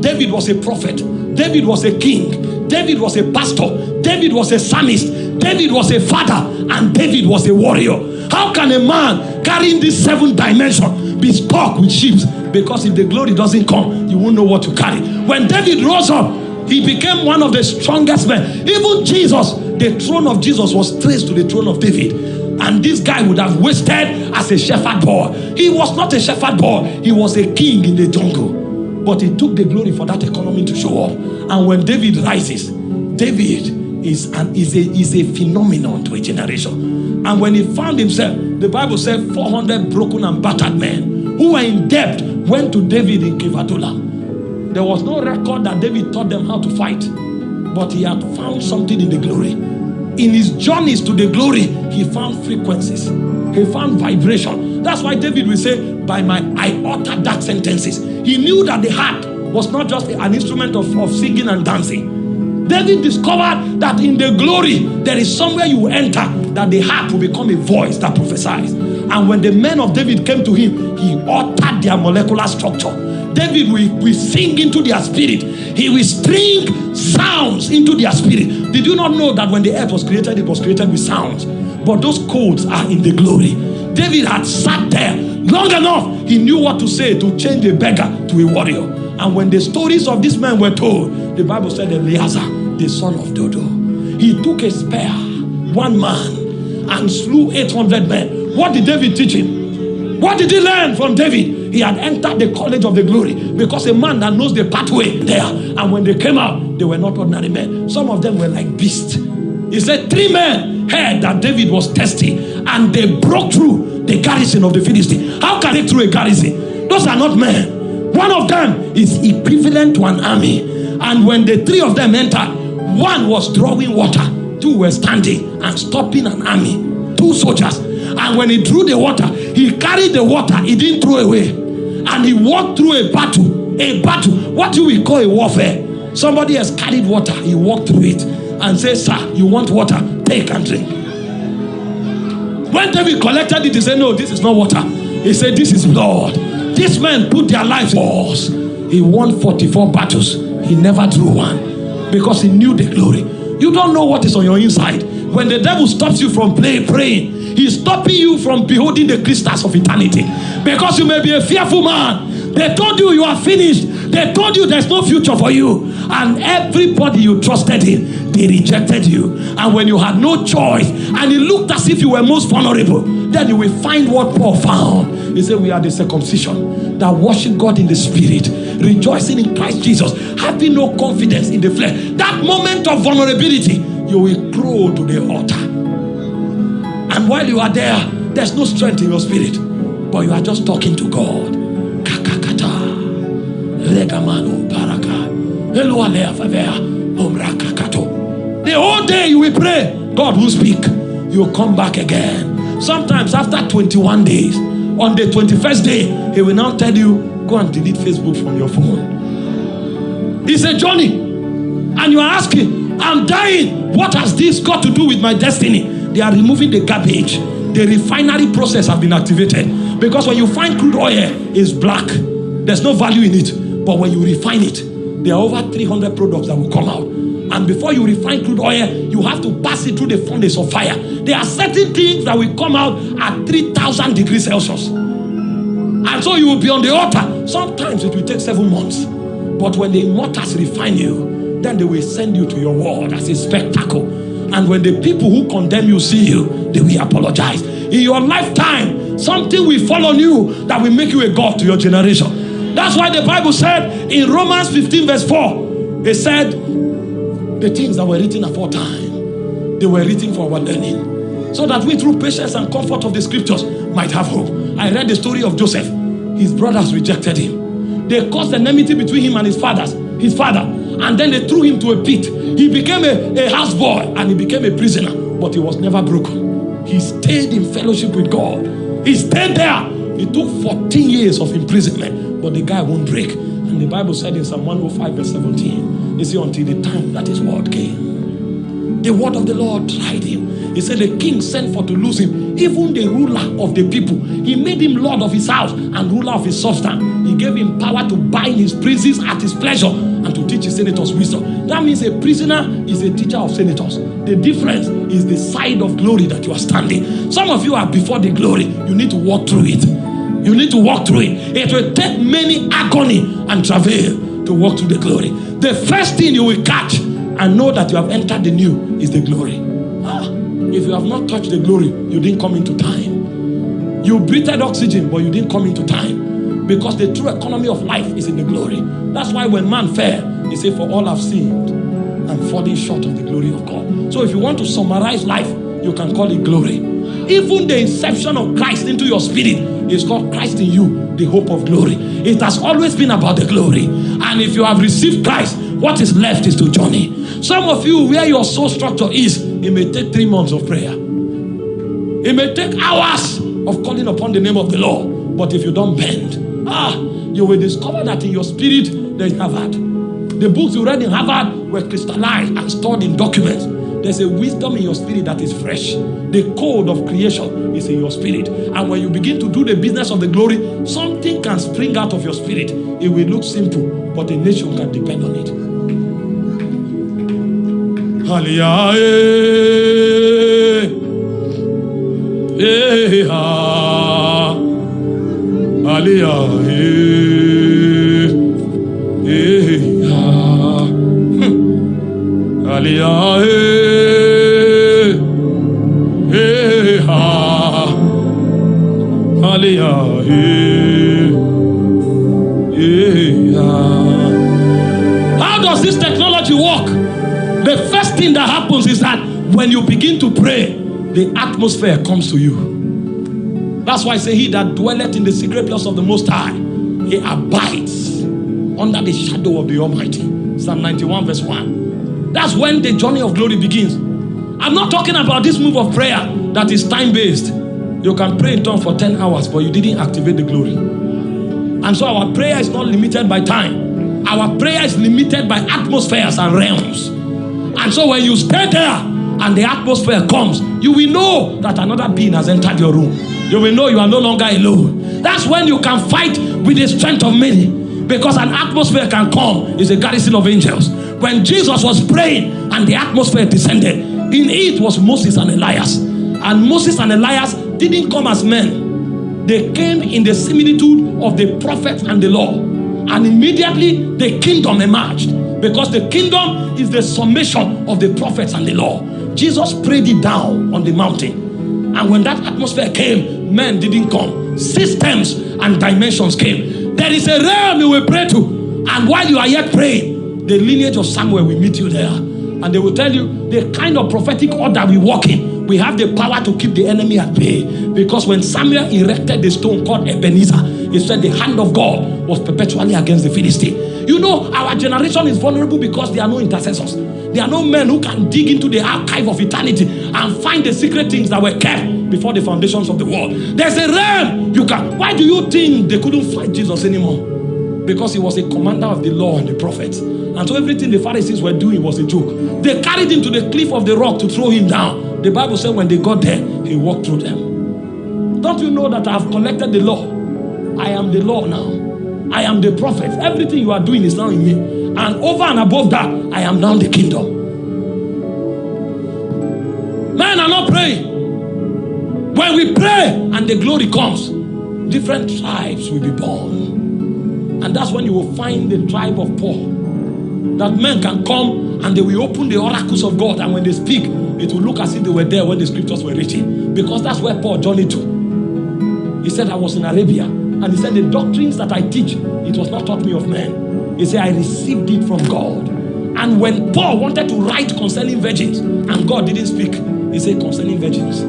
David was a prophet, David was a king, David was a pastor, David was a psalmist, David was a father, and David was a warrior. How can a man carrying this seven dimension be stuck with sheep? Because if the glory doesn't come, you won't know what to carry. When David rose up, he became one of the strongest men. Even Jesus the throne of Jesus was traced to the throne of David. And this guy would have wasted as a shepherd boy. He was not a shepherd boy, he was a king in the jungle. But he took the glory for that economy to show up. And when David rises, David is an is a is a phenomenon to a generation. And when he found himself, the Bible said 400 broken and battered men who were in debt went to David in Adullam. There was no record that David taught them how to fight but he had found something in the glory. In his journeys to the glory, he found frequencies, he found vibration. That's why David will say, By my I uttered dark sentences. He knew that the heart was not just an instrument of, of singing and dancing. David discovered that in the glory, there is somewhere you enter that the heart will become a voice that prophesies. And when the men of David came to him, he altered their molecular structure David will, will sing into their spirit. He will string sounds into their spirit. Did you not know that when the earth was created, it was created with sounds? But those codes are in the glory. David had sat there long enough. He knew what to say to change a beggar to a warrior. And when the stories of this man were told, the Bible said Eleazar, the son of Dodo, he took a spear, one man, and slew 800 men. What did David teach him? What did he learn from David? He had entered the college of the glory because a man that knows the pathway there. And when they came out, they were not ordinary men. Some of them were like beasts. He said, Three men heard that David was thirsty and they broke through the garrison of the Philistine. How can they through a garrison? Those are not men. One of them is equivalent to an army. And when the three of them entered, one was drawing water, two were standing and stopping an army, two soldiers. And when he drew the water, he carried the water, he didn't throw away. And he walked through a battle. A battle, what do we call a warfare? Somebody has carried water, he walked through it and said, Sir, you want water? Take and drink. When David collected it, he said, No, this is not water. He said, This is blood. These men put their lives wars. He won 44 battles. He never drew one because he knew the glory. You don't know what is on your inside. When the devil stops you from play, praying, he's stopping you from beholding the crystals of eternity. Because you may be a fearful man. They told you you are finished. They told you there's no future for you. And everybody you trusted in, they rejected you. And when you had no choice, and it looked as if you were most vulnerable, then you will find what Paul found. He said, We are the circumcision that worship God in the spirit, rejoicing in Christ Jesus, having no confidence in the flesh. That moment of vulnerability, you will grow to the altar. And while you are there, there's no strength in your spirit, but you are just talking to God. The whole day you will pray, God will speak. You'll come back again. Sometimes after 21 days, on the 21st day, He will now tell you, go and delete Facebook from your phone. It's a journey. And you are asking, I'm dying. What has this got to do with my destiny? They are removing the garbage. The refinery process has been activated. Because when you find crude oil, it's black. There's no value in it. But when you refine it, there are over 300 products that will come out. And before you refine crude oil, you have to pass it through the furnace of fire. There are certain things that will come out at 3000 degrees Celsius. And so you will be on the altar. Sometimes it will take seven months. But when the immortals refine you, then they will send you to your world as a spectacle. And when the people who condemn you see you, they will apologize. In your lifetime, something will fall on you that will make you a God to your generation. That's why the Bible said in Romans 15, verse 4, it said, The things that were written aforetime, they were written for our learning. So that we, through patience and comfort of the scriptures, might have hope. I read the story of Joseph. His brothers rejected him. They caused enmity between him and his fathers, his father, and then they threw him to a pit. He became a, a houseboy and he became a prisoner, but he was never broken. He stayed in fellowship with God. He stayed there. He took 14 years of imprisonment, but the guy won't break. And the Bible said in Psalm 105, verse 17, you see, until the time that his word came, the word of the Lord tried him. He said the king sent for to lose him. Even the ruler of the people, he made him lord of his house and ruler of his substance. He gave him power to bind his prisoners at his pleasure and to teach his senators wisdom. That means a prisoner is a teacher of senators. The difference is the side of glory that you are standing. Some of you are before the glory. You need to walk through it. You need to walk through it. It will take many agony and travail to walk through the glory. The first thing you will catch and know that you have entered the new is the glory. Ah, if you have not touched the glory, you didn't come into time. You breathed oxygen, but you didn't come into time. Because the true economy of life is in the glory. That's why when man fell, he said, For all have sinned and falling short of the glory of God. So if you want to summarize life, you can call it glory. Even the inception of Christ into your spirit is called Christ in you, the hope of glory. It has always been about the glory. And if you have received Christ, what is left is to journey. Some of you, where your soul structure is, it may take three months of prayer. It may take hours of calling upon the name of the Lord. But if you don't bend, ah, you will discover that in your spirit there is Harvard. The books you read in Harvard were crystallized and stored in documents. There's a wisdom in your spirit that is fresh. The code of creation is in your spirit. And when you begin to do the business of the glory, something can spring out of your spirit. It will look simple, but a nation can depend on it. Aliyah, Ah. How does this technology work? The first thing that happens is that when you begin to pray, the atmosphere comes to you. That's why I say, He that dwelleth in the secret place of the Most High, he abides under the shadow of the Almighty. Psalm 91, verse 1. That's when the journey of glory begins. I'm not talking about this move of prayer that is time based. You can pray in tongues for 10 hours, but you didn't activate the glory. And so our prayer is not limited by time, our prayer is limited by atmospheres and realms. And so when you stay there and the atmosphere comes, you will know that another being has entered your room. You will know you are no longer alone. That's when you can fight with the strength of many. Because an atmosphere can come, is a garrison of angels. When Jesus was praying and the atmosphere descended, in it was Moses and Elias. And Moses and Elias didn't come as men. They came in the similitude of the prophet and the law. And immediately the kingdom emerged. Because the kingdom is the summation of the prophets and the law. Jesus prayed it down on the mountain. And when that atmosphere came, men didn't come. Systems and dimensions came. There is a realm you will pray to. And while you are yet praying, the lineage of Samuel will meet you there. And they will tell you the kind of prophetic order we walk in. We have the power to keep the enemy at bay. Because when Samuel erected the stone called Ebenezer, he said the hand of God was perpetually against the Philistine. You know, our generation is vulnerable because there are no intercessors. There are no men who can dig into the archive of eternity and find the secret things that were kept before the foundations of the world. There's a realm you can. Why do you think they couldn't fight Jesus anymore? Because he was a commander of the law and the prophets. And so everything the Pharisees were doing was a joke. They carried him to the cliff of the rock to throw him down. The Bible said when they got there, he walked through them. Don't you know that I have collected the law? I am the law now. I am the prophet. Everything you are doing is now in me. And over and above that, I am now the kingdom. Men are not praying. When we pray and the glory comes, different tribes will be born. And that's when you will find the tribe of Paul. That men can come and they will open the oracles of God. And when they speak, it will look as if they were there when the scriptures were written. Because that's where Paul journeyed to. He said, I was in Arabia. And he said, The doctrines that I teach, it was not taught me of men. He said, I received it from God. And when Paul wanted to write concerning virgins, and God didn't speak, he said, Concerning virgins,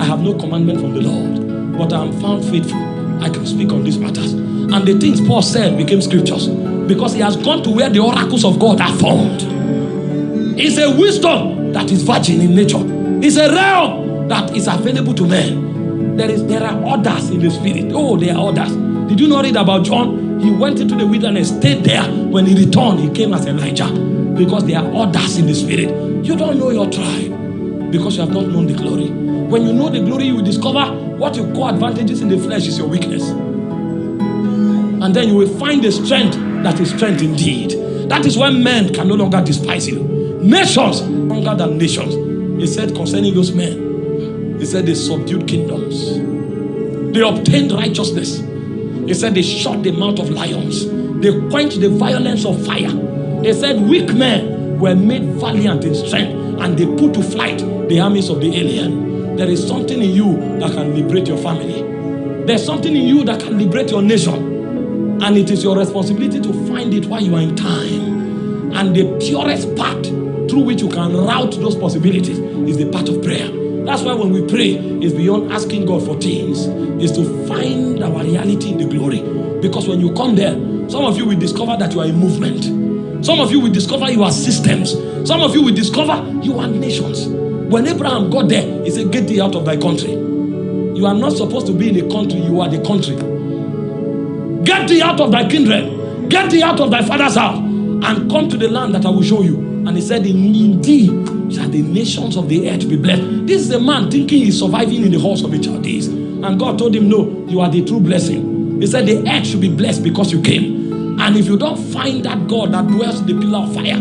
I have no commandment from the Lord, but I am found faithful. I can speak on these matters. And the things Paul said became scriptures because he has gone to where the oracles of God are found. It's a wisdom that is virgin in nature, it's a realm that is available to men. There is there are orders in the spirit. Oh, there are orders. Did you not read about John? He went into the wilderness, stayed there. When he returned, he came as Elijah because there are orders in the spirit. You don't know your tribe because you have not known the glory. When you know the glory, you will discover what you call advantages in the flesh is your weakness. And then you will find the strength that is strength indeed. That is when men can no longer despise you. Nations stronger than nations. He said concerning those men, he said they subdued kingdoms. They obtained righteousness. He said they shut the mouth of lions. They quenched the violence of fire. He said weak men were made valiant in strength and they put to flight the armies of the alien. There is something in you that can liberate your family. There's something in you that can liberate your nation. And it is your responsibility to find it while you are in time. And the purest path through which you can route those possibilities is the path of prayer. That's why when we pray, it's beyond asking God for things, is to find our reality in the glory. Because when you come there, some of you will discover that you are a movement. Some of you will discover you are systems. Some of you will discover you are nations. When Abraham got there, he said, Get thee out of thy country. You are not supposed to be in a country, you are the country. Get thee out of thy kindred, get thee out of thy father's house, and come to the land that I will show you. And he said, In, in shall the nations of the earth be blessed. This is a man thinking he's surviving in the halls of the Chaldees. And God told him, No, you are the true blessing. He said, The earth should be blessed because you came. And if you don't find that God that dwells in the pillar of fire,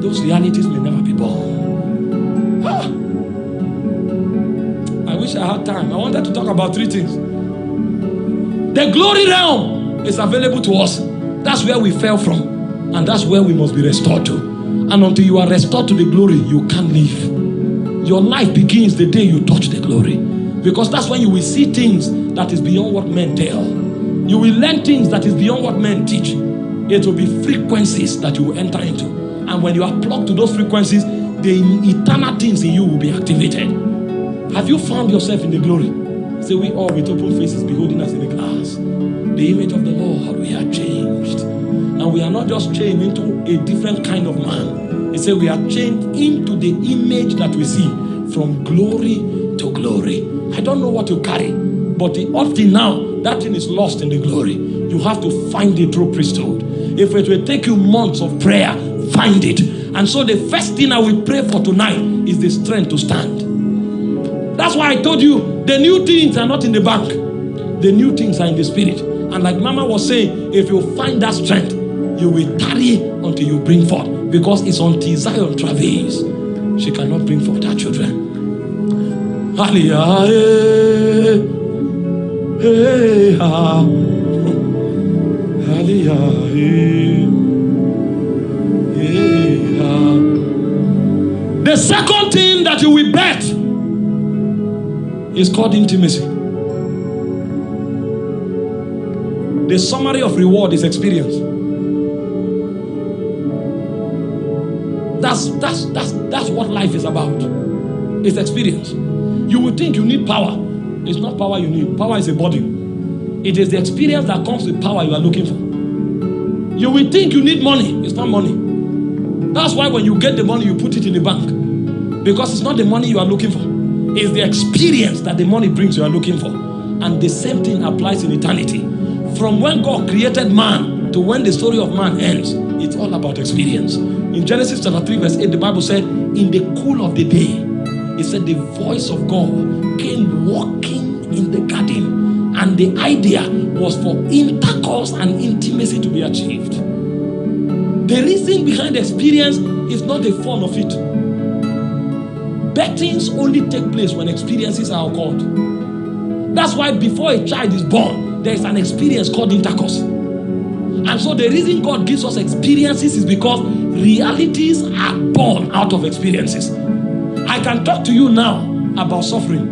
those realities may never be born. Ah. I wish I had time. I wanted to talk about three things. The glory realm is available to us. That's where we fell from. And that's where we must be restored to. And until you are restored to the glory, you can't live. Your life begins the day you touch the glory. Because that's when you will see things that is beyond what men tell. You will learn things that is beyond what men teach. It will be frequencies that you will enter into. And when you are plugged to those frequencies, the eternal things in you will be activated. Have you found yourself in the glory? Say, we all with open faces beholding us in the glass. The image of the Lord. And we are not just changed into a different kind of man. He said, we are changed into the image that we see from glory to glory. I don't know what you carry, but the often now, that thing is lost in the glory. You have to find the true priesthood. If it will take you months of prayer, find it. And so the first thing I will pray for tonight is the strength to stand. That's why I told you the new things are not in the bank. The new things are in the spirit. And like Mama was saying, if you find that strength, you will tarry until you bring forth. Because it's until Zion travails, she cannot bring forth her children. Hallelujah. Hey. Hey. The second thing that you will bet is called intimacy. The summary of reward is experience. That's that's that's that's what life is about. It's experience. You would think you need power. It's not power you need. Power is a body. It is the experience that comes with power you are looking for. You will think you need money. It's not money. That's why when you get the money, you put it in the bank. Because it's not the money you are looking for. It's the experience that the money brings you are looking for. And the same thing applies in eternity. From when God created man to when the story of man ends, it's all about experience. In Genesis chapter 3, verse 8, the Bible said, In the cool of the day, it said the voice of God came walking in the garden, and the idea was for intercourse and intimacy to be achieved. The reason behind the experience is not the fun of it. Bettings only take place when experiences are occurred. That's why before a child is born, there is an experience called intercourse. And so the reason God gives us experiences is because realities are born out of experiences. I can talk to you now about suffering.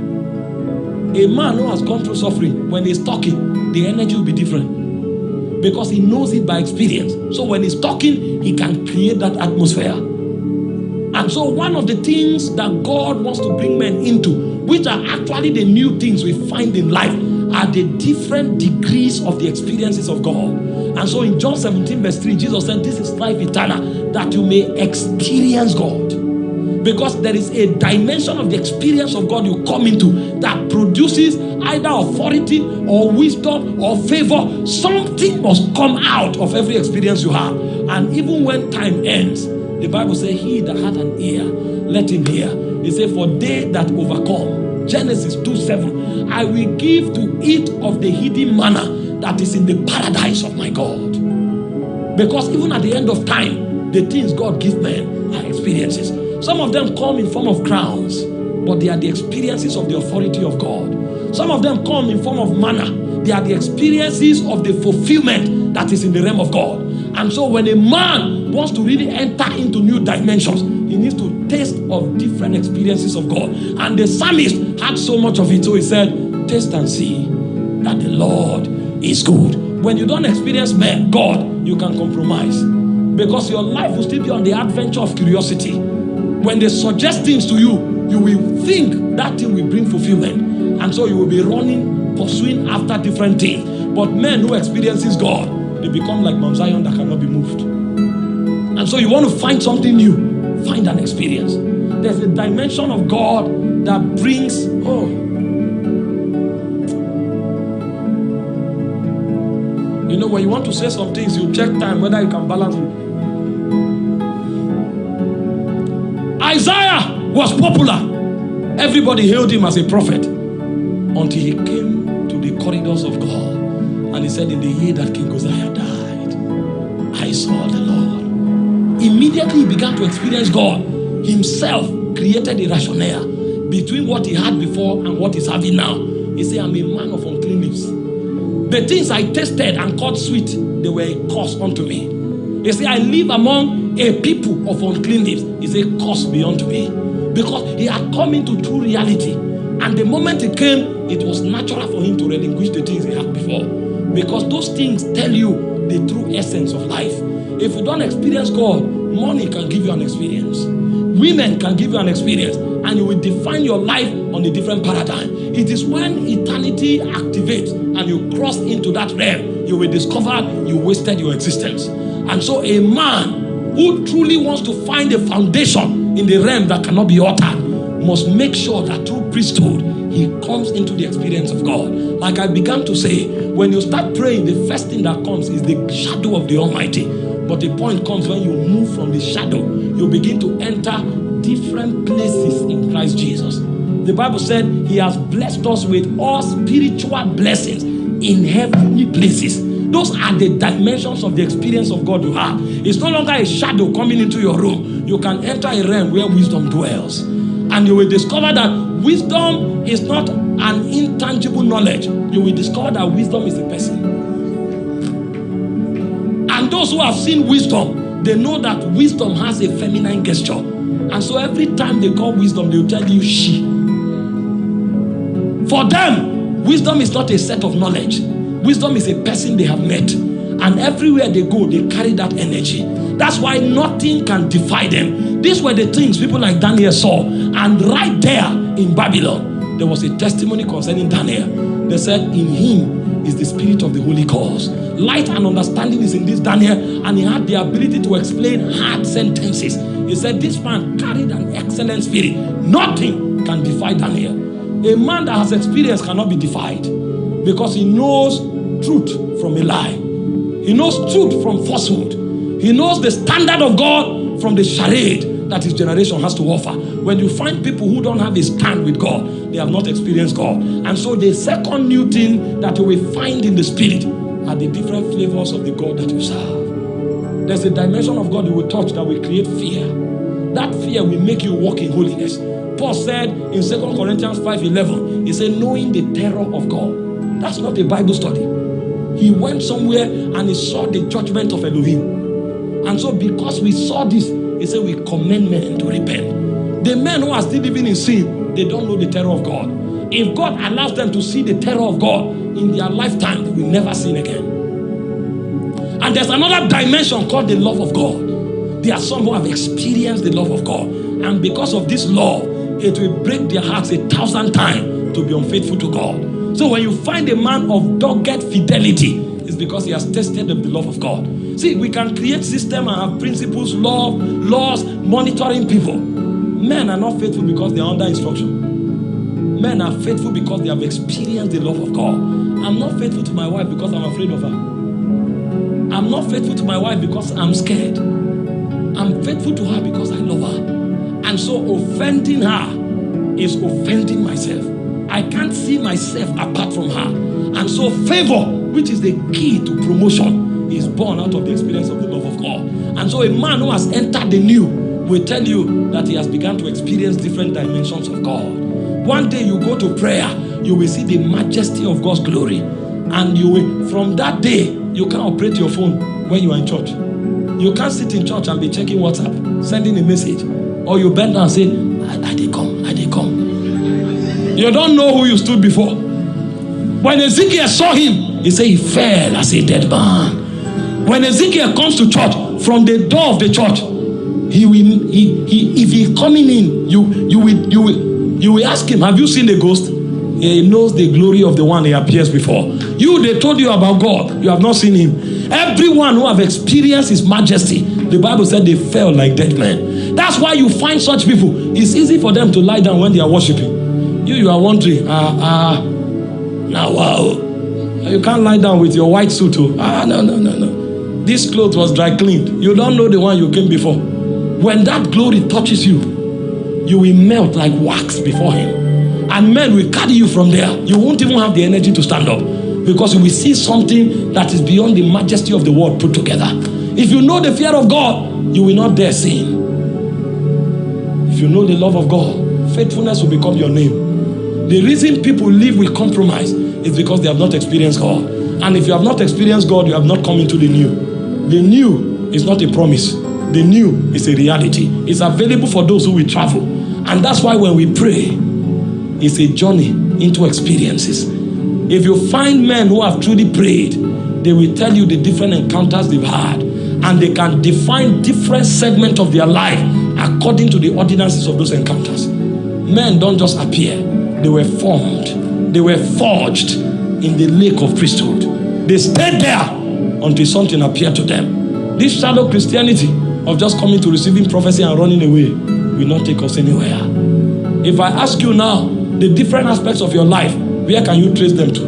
A man who has gone through suffering, when he's talking, the energy will be different because he knows it by experience. So when he's talking, he can create that atmosphere. And so, one of the things that God wants to bring men into, which are actually the new things we find in life, are the different degrees of the experiences of God. And so, in John 17, verse 3, Jesus said, This is life eternal, that you may experience God because there is a dimension of the experience of God you come into that produces either authority or wisdom or favor. Something must come out of every experience you have. And even when time ends, the Bible says, He that hath an ear, let him hear. He said, For they that overcome, Genesis 2 7, I will give to eat of the hidden manna that is in the paradise of my God. Because even at the end of time, the things God gives men are experiences. Some of them come in form of crowns, but they are the experiences of the authority of God. Some of them come in form of manna. They are the experiences of the fulfillment that is in the realm of God. And so when a man wants to really enter into new dimensions, he needs to taste of different experiences of God. And the psalmist had so much of it, so he said, taste and see that the Lord is good. When you don't experience God, you can compromise. Because your life will still be on the adventure of curiosity. When they suggest things to you, you will think that thing will bring fulfillment. And so you will be running, pursuing after different things. But men who experiences God, they become like Mount Zion that cannot be moved. And so you want to find something new, find an experience. There's a dimension of God that brings, oh, when you want to say some things, you check time whether you can balance it. Isaiah was popular. Everybody hailed him as a prophet until he came to the corridors of God and he said, In the year that King Uzziah died, I saw the Lord. Immediately he began to experience God. Himself created a rationale between what he had before and what he's having now. He said, I'm a man of unclean lips. The things I tasted and called sweet, they were a curse unto me. He said, I live among a people of unclean lips. It's a curse beyond me. Because he had come into true reality. And the moment he came, it was natural for him to relinquish the things he had before. Because those things tell you the true essence of life. If you don't experience God, money can give you an experience. Women can give you an experience. And you will define your life on a different paradigm. It is when eternity activates and you cross into that realm, you will discover you wasted your existence. And so, a man who truly wants to find a foundation in the realm that cannot be altered must make sure that through priesthood he comes into the experience of God. Like I began to say, when you start praying, the first thing that comes is the shadow of the Almighty. But the point comes when you move from the shadow, you begin to enter different places in Christ Jesus. The Bible said he has blessed us with all spiritual blessings in heavenly places. Those are the dimensions of the experience of God you have. It's no longer a shadow coming into your room. You can enter a realm where wisdom dwells. And you will discover that wisdom is not an intangible knowledge. You will discover that wisdom is a person. And those who have seen wisdom, they know that wisdom has a feminine gesture. And so every time they call wisdom, they'll tell you she. For them, wisdom is not a set of knowledge. Wisdom is a person they have met. And everywhere they go, they carry that energy. That's why nothing can defy them. These were the things people like Daniel saw. And right there in Babylon, there was a testimony concerning Daniel. They said, In him is the spirit of the Holy Ghost. Light and understanding is in this Daniel, and he had the ability to explain hard sentences. He said, This man carried an excellent spirit. Nothing can defy Daniel. A man that has experience cannot be defied because he knows truth from a lie. He knows truth from falsehood. He knows the standard of God from the charade that his generation has to offer. When you find people who don't have a stand with God, they have not experienced God. And so the second new thing that you will find in the spirit are the different flavors of the God that you serve. There's a dimension of God you will touch that will create fear. That fear will make you walk in holiness. Paul said in 2 Corinthians 5:11, he said, knowing the terror of God. That's not a Bible study. He went somewhere and he saw the judgment of Elohim. And so, because we saw this, he said, We commend men to repent. The men who are still living in sin, they don't know the terror of God. If God allows them to see the terror of God in their lifetime, they will never sin again. And there's another dimension called the love of God. There are some who have experienced the love of God. And because of this love, it will break their hearts a thousand times to be unfaithful to God. So when you find a man of dogged fidelity, it's because he has tested the love of God. See, we can create system and have principles, love, laws, monitoring people. Men are not faithful because they are under instruction. Men are faithful because they have experienced the love of God. I'm not faithful to my wife because I'm afraid of her. I'm not faithful to my wife because I'm scared. I'm faithful to her because I love her. And so offending her is offending myself. I can't see myself apart from her. And so favor, which is the key to promotion, is born out of the experience of the love of God. And so a man who has entered the new will tell you that he has begun to experience different dimensions of God. One day you go to prayer, you will see the majesty of God's glory. And you will, from that day, you can operate your phone when you are in church. You can't sit in church and be checking WhatsApp, sending a message. Or you bend down and say, I, I did come, I did come. You don't know who you stood before. When Ezekiel saw him, he said he fell as a dead man. When Ezekiel comes to church, from the door of the church, he will he, he if he coming in, you you will you will you will ask him, Have you seen the ghost? He knows the glory of the one he appears before. You they told you about God, you have not seen him. Everyone who have experienced his majesty, the Bible said they fell like dead men. That's why you find such people. It's easy for them to lie down when they are worshiping. You, you are wondering, ah, ah, now wow. You can't lie down with your white suit. Oh. Ah, no, no, no, no. This cloth was dry cleaned. You don't know the one you came before. When that glory touches you, you will melt like wax before him. And men will carry you from there. You won't even have the energy to stand up because will see something that is beyond the majesty of the world put together. If you know the fear of God, you will not dare sin. If you know the love of God, faithfulness will become your name. The reason people live with compromise is because they have not experienced God. And if you have not experienced God, you have not come into the new. The new is not a promise. The new is a reality. It's available for those who will travel. And that's why when we pray, it's a journey into experiences. If you find men who have truly prayed, they will tell you the different encounters they've had. And they can define different segments of their life according to the ordinances of those encounters. Men don't just appear, they were formed, they were forged in the lake of priesthood. They stayed there until something appeared to them. This shallow Christianity of just coming to receiving prophecy and running away will not take us anywhere. If I ask you now the different aspects of your life, where can you trace them to?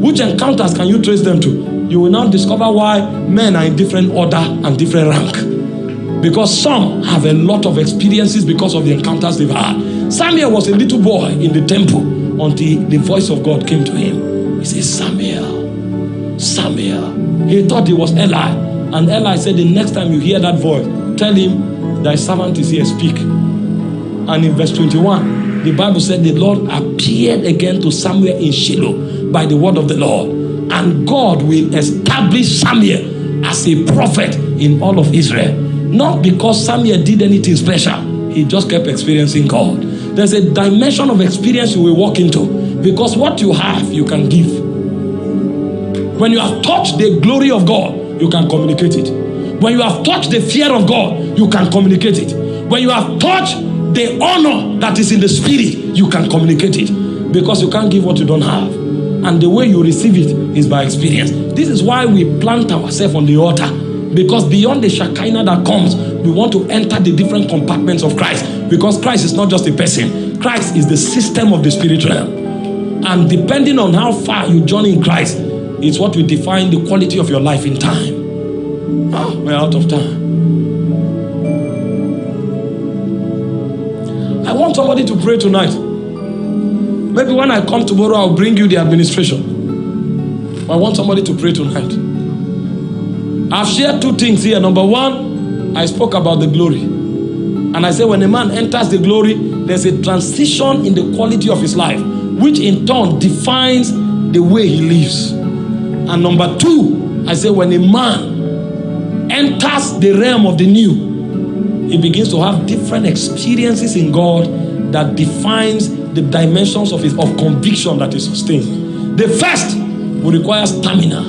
Which encounters can you trace them to? You will now discover why men are in different order and different rank. Because some have a lot of experiences because of the encounters they've had. Samuel was a little boy in the temple until the voice of God came to him. He said, Samuel, Samuel. He thought it was Eli. And Eli said, The next time you hear that voice, tell him, Thy servant is here, speak. And in verse 21, the Bible said, The Lord appeared again to Samuel in Shiloh by the word of the Lord. And God will establish Samuel as a prophet in all of Israel. Not because Samuel did anything special, he just kept experiencing God. There's a dimension of experience you will walk into because what you have, you can give. When you have touched the glory of God, you can communicate it. When you have touched the fear of God, you can communicate it. When you have touched the honor that is in the spirit, you can communicate it. Because you can't give what you don't have. And the way you receive it is by experience. This is why we plant ourselves on the altar. Because beyond the Shekinah that comes, we want to enter the different compartments of Christ. Because Christ is not just a person, Christ is the system of the spirit realm. And depending on how far you journey in Christ, it's what will define the quality of your life in time. Ah, we're out of time. Want somebody to pray tonight. Maybe when I come tomorrow, I'll bring you the administration. I want somebody to pray tonight. I've shared two things here. Number one, I spoke about the glory. And I said, when a man enters the glory, there's a transition in the quality of his life, which in turn defines the way he lives. And number two, I say when a man enters the realm of the new, he begins to have different experiences in God that defines the dimensions of his of conviction that is sustained. The first will require stamina.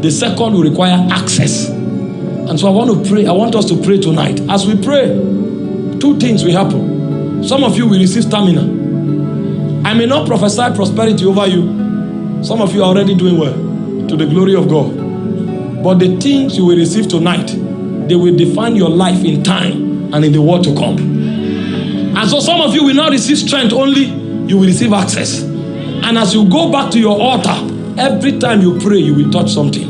The second will require access. And so I want to pray. I want us to pray tonight. As we pray, two things will happen. Some of you will receive stamina. I may not prophesy prosperity over you. Some of you are already doing well to the glory of God. But the things you will receive tonight, they will define your life in time and in the world to come. And so some of you will not receive strength only, you will receive access. And as you go back to your altar, every time you pray, you will touch something.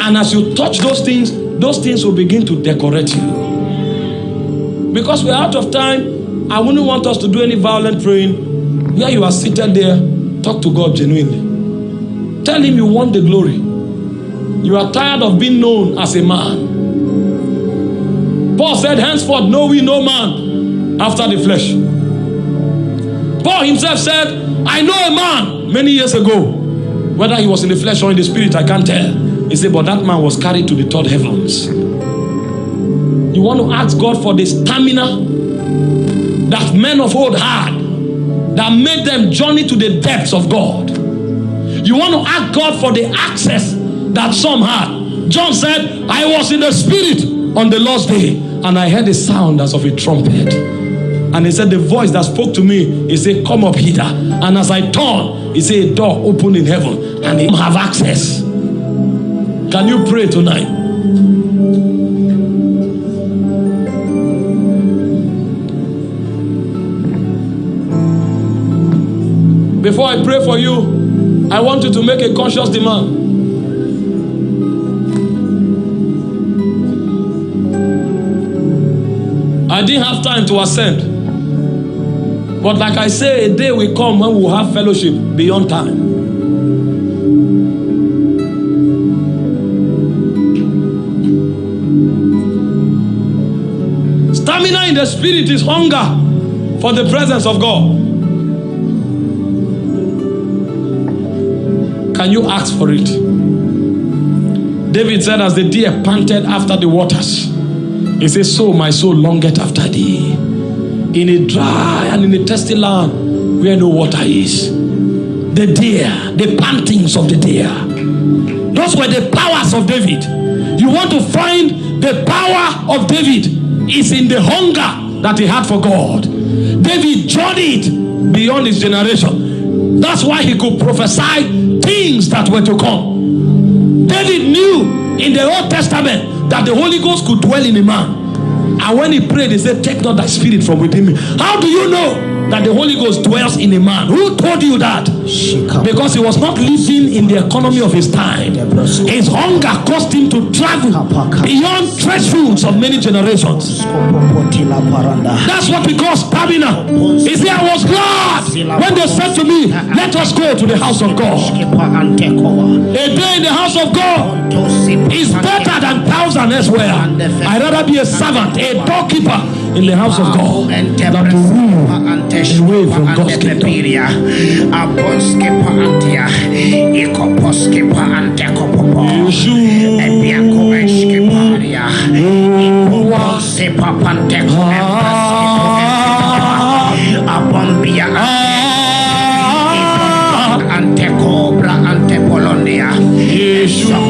And as you touch those things, those things will begin to decorate you. Because we're out of time, I wouldn't want us to do any violent praying. Where you are seated there, talk to God genuinely. Tell him you want the glory. You are tired of being known as a man. Paul said, Henceforth know we no man after the flesh. Paul himself said, I know a man many years ago. Whether he was in the flesh or in the spirit, I can't tell. He said, but that man was carried to the third heavens. You want to ask God for the stamina that men of old had that made them journey to the depths of God. You want to ask God for the access that some had. John said, I was in the spirit on the last day and I heard a sound as of a trumpet. And he said, The voice that spoke to me, he said, Come up hither. And as I turned, he said, A door opened in heaven and he have access. Can you pray tonight? Before I pray for you, I want you to make a conscious demand. I didn't have time to ascend. But like I say, a day will come when we'll have fellowship beyond time. Stamina in the spirit is hunger for the presence of God. Can you ask for it? David said, As the deer panted after the waters, he says, So my soul longeth after thee. In a dry and in a thirsty land where no water is. The deer, the pantings of the deer. Those were the powers of David. You want to find the power of David is in the hunger that he had for God. David journeyed beyond his generation. That's why he could prophesy things that were to come. David knew in the Old Testament that the Holy Ghost could dwell in a man. And when he prayed, he said, Take not thy spirit from within me. How do you know that the Holy Ghost dwells in a man? Who told you that? Because he was not living in the economy of his time. His hunger caused him to travel beyond thresholds of many generations. That's what we call stamina. He said, I was glad when they said to me, Let us go to the house of God. A day in the house of God is better than thousand elsewhere. I'd rather be a servant, a doorkeeper in the house of God than to rule away from God's kingdom. ante cobra ante polonia Sopoponia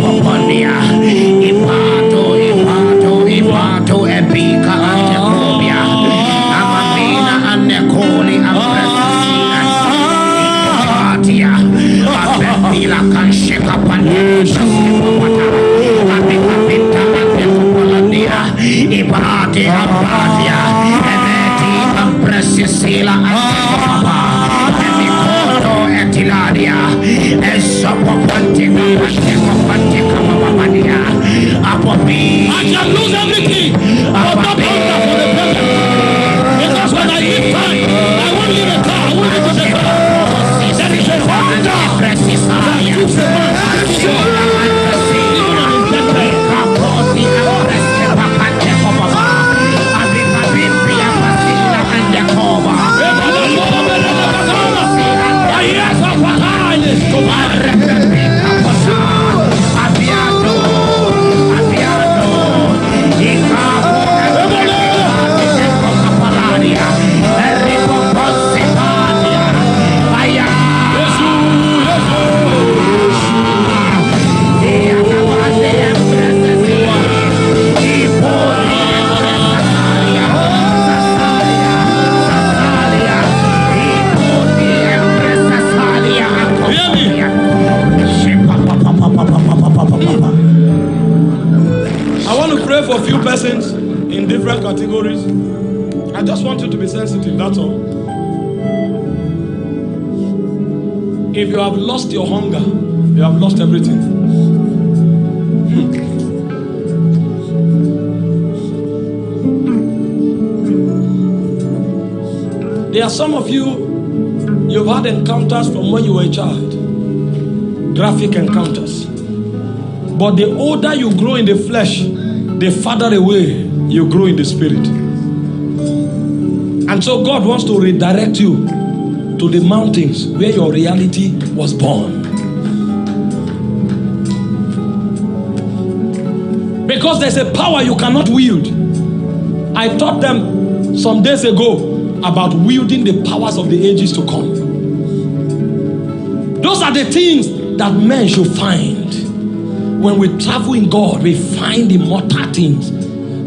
are some of you, you've had encounters from when you were a child, graphic encounters. But the older you grow in the flesh, the farther away you grow in the spirit. And so God wants to redirect you to the mountains where your reality was born. Because there's a power you cannot wield. I taught them some days ago about wielding the powers of the ages to come. Those are the things that men should find. When we travel in God, we find immortal things.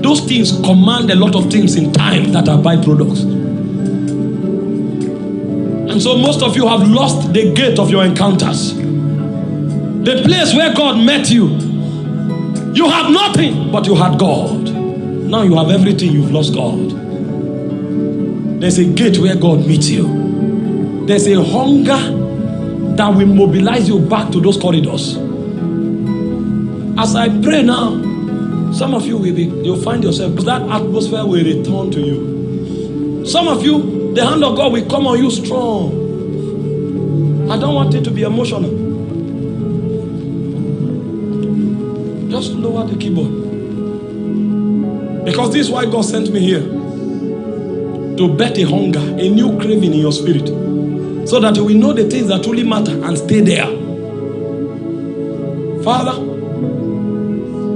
Those things command a lot of things in time that are byproducts. And so most of you have lost the gate of your encounters. The place where God met you. You have nothing, but you had God. Now you have everything, you've lost God. There's a gate where God meets you. There's a hunger that will mobilize you back to those corridors. As I pray now, Some of you will be, you'll find yourself, that atmosphere will return to you. Some of you, The hand of God will come on you strong. I don't want it to be emotional. Just lower the keyboard. Because this is why God sent me here. To bet a hunger, a new craving in your spirit. So that you will know the things that truly matter and stay there. Father,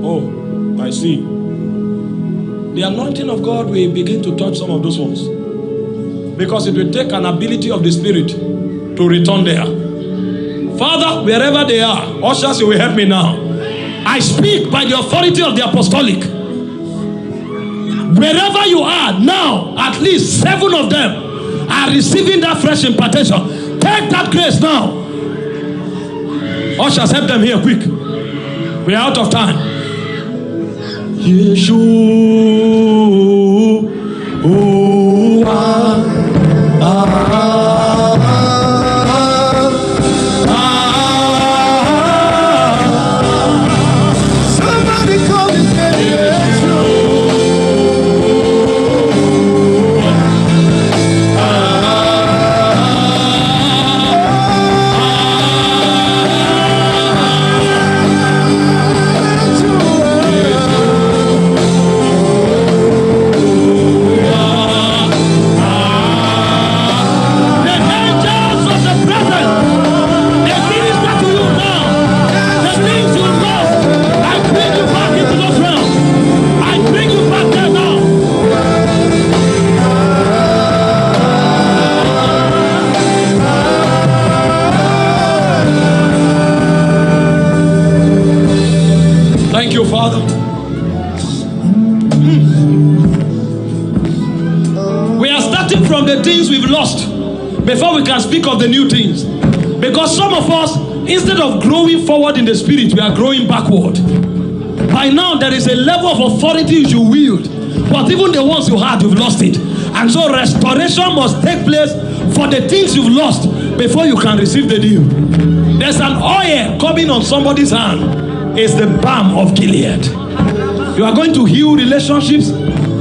oh, I see. The anointing of God will begin to touch some of those ones. Because it will take an ability of the Spirit to return there. Father, wherever they are, ushers, you will help me now. I speak by the authority of the apostolic. Wherever you are now, at least seven of them are receiving that fresh impartation. Take that grace now. Ushers, help them here quick. We are out of time. Yeshua. Can speak of the new things. Because some of us, instead of growing forward in the spirit, we are growing backward. By now, there is a level of authority you wield, but even the ones you had, you've lost it. And so, restoration must take place for the things you've lost before you can receive the new. There's an oil coming on somebody's hand, it's the balm of Gilead. You are going to heal relationships,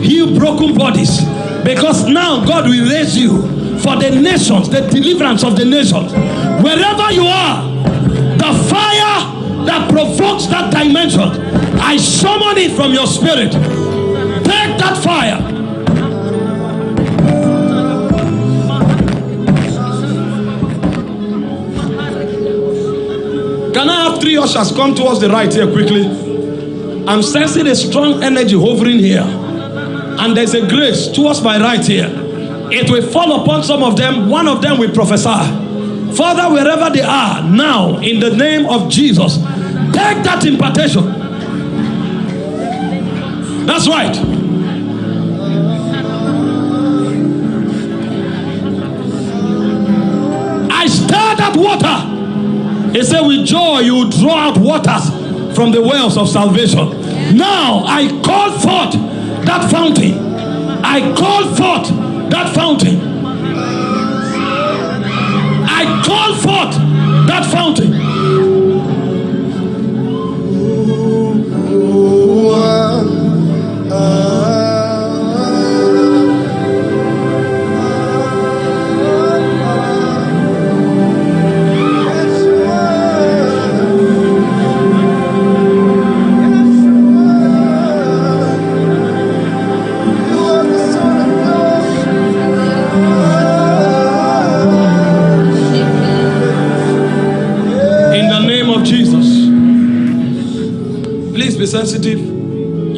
heal broken bodies. Because now God will raise you for the nations, the deliverance of the nations. Wherever you are, the fire that provokes that dimension, I summon it from your spirit. Take that fire. Can I have three ushers come towards the right here quickly? I'm sensing a strong energy hovering here. And there's a grace towards my right here. It will fall upon some of them. One of them will prophesy. Father, wherever they are now, in the name of Jesus, take that impartation. That's right. I stirred up water. He said, with joy you draw out waters from the wells of salvation. Now I call forth that fountain. I call forth that fountain. I call forth that fountain.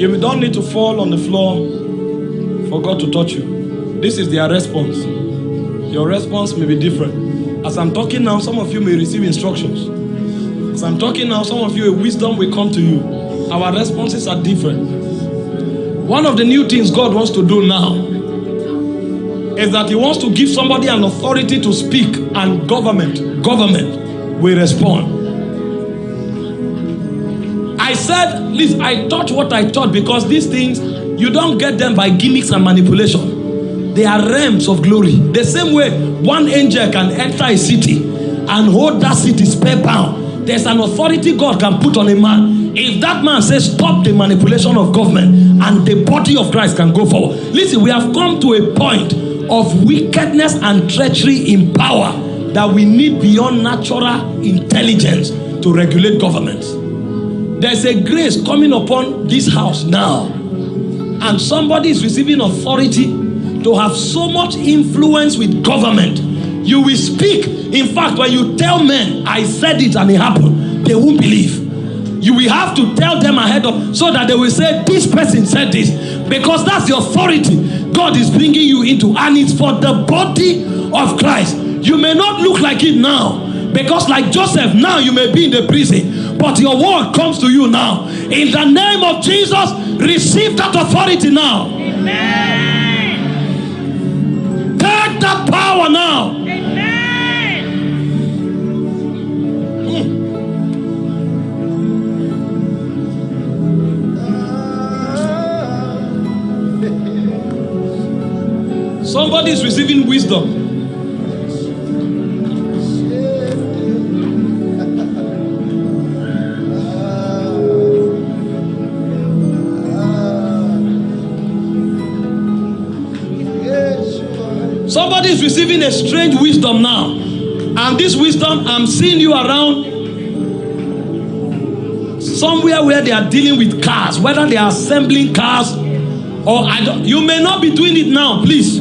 You don't need to fall on the floor for God to touch you. This is their response. Your response may be different. As I'm talking now, some of you may receive instructions. As I'm talking now, some of you, wisdom will come to you. Our responses are different. One of the new things God wants to do now is that He wants to give somebody an authority to speak, and government, government will respond. I said, listen, I taught what I taught because these things, you don't get them by gimmicks and manipulation. They are realms of glory. The same way one angel can enter a city and hold that city spellbound. There's an authority God can put on a man. If that man says, stop the manipulation of government, and the body of Christ can go forward. Listen, we have come to a point of wickedness and treachery in power that we need beyond natural intelligence to regulate governments. There's a grace coming upon this house now, and somebody is receiving authority to have so much influence with government. You will speak. In fact, when you tell men, I said it and it happened, they won't believe. You will have to tell them ahead of so that they will say, This person said this. Because that's the authority God is bringing you into, and it's for the body of Christ. You may not look like it now, because like Joseph, now you may be in the prison, but your word comes to you now. In the name of Jesus, receive that authority now. Amen. Take that power now. Somebody is receiving wisdom. Somebody is receiving a strange wisdom now. And this wisdom, I'm seeing you around somewhere where they are dealing with cars, whether they are assembling cars or I don't, you may not be doing it now, please.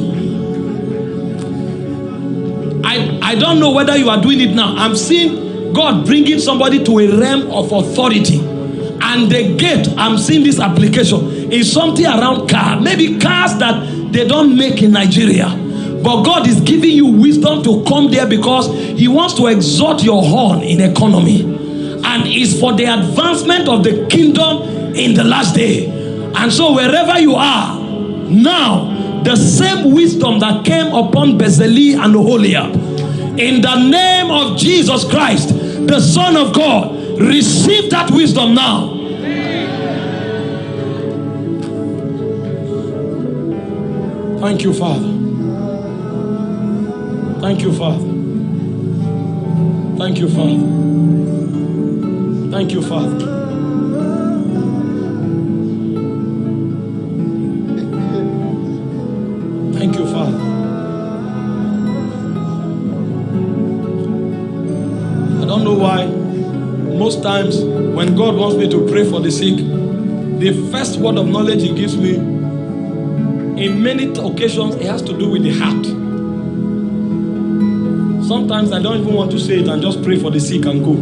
I, I don't know whether you are doing it now. I'm seeing God bringing somebody to a realm of authority. And the gate, I'm seeing this application, is something around car. Maybe cars that they don't make in Nigeria. But God is giving you wisdom to come there because He wants to exalt your horn in economy. And it's for the advancement of the kingdom in the last day. And so wherever you are, now, the same wisdom that came upon Bezalel and Oholiab, in the name of Jesus Christ, the Son of God, receive that wisdom now. Thank you, Father. Thank you, Father. Thank you, Father. Thank you, Father. Thank you, Father. I don't know why. Most times, when God wants me to pray for the sick, the first word of knowledge He gives me, in many occasions, it has to do with the heart. Sometimes I don't even want to say it and just pray for the sick and go.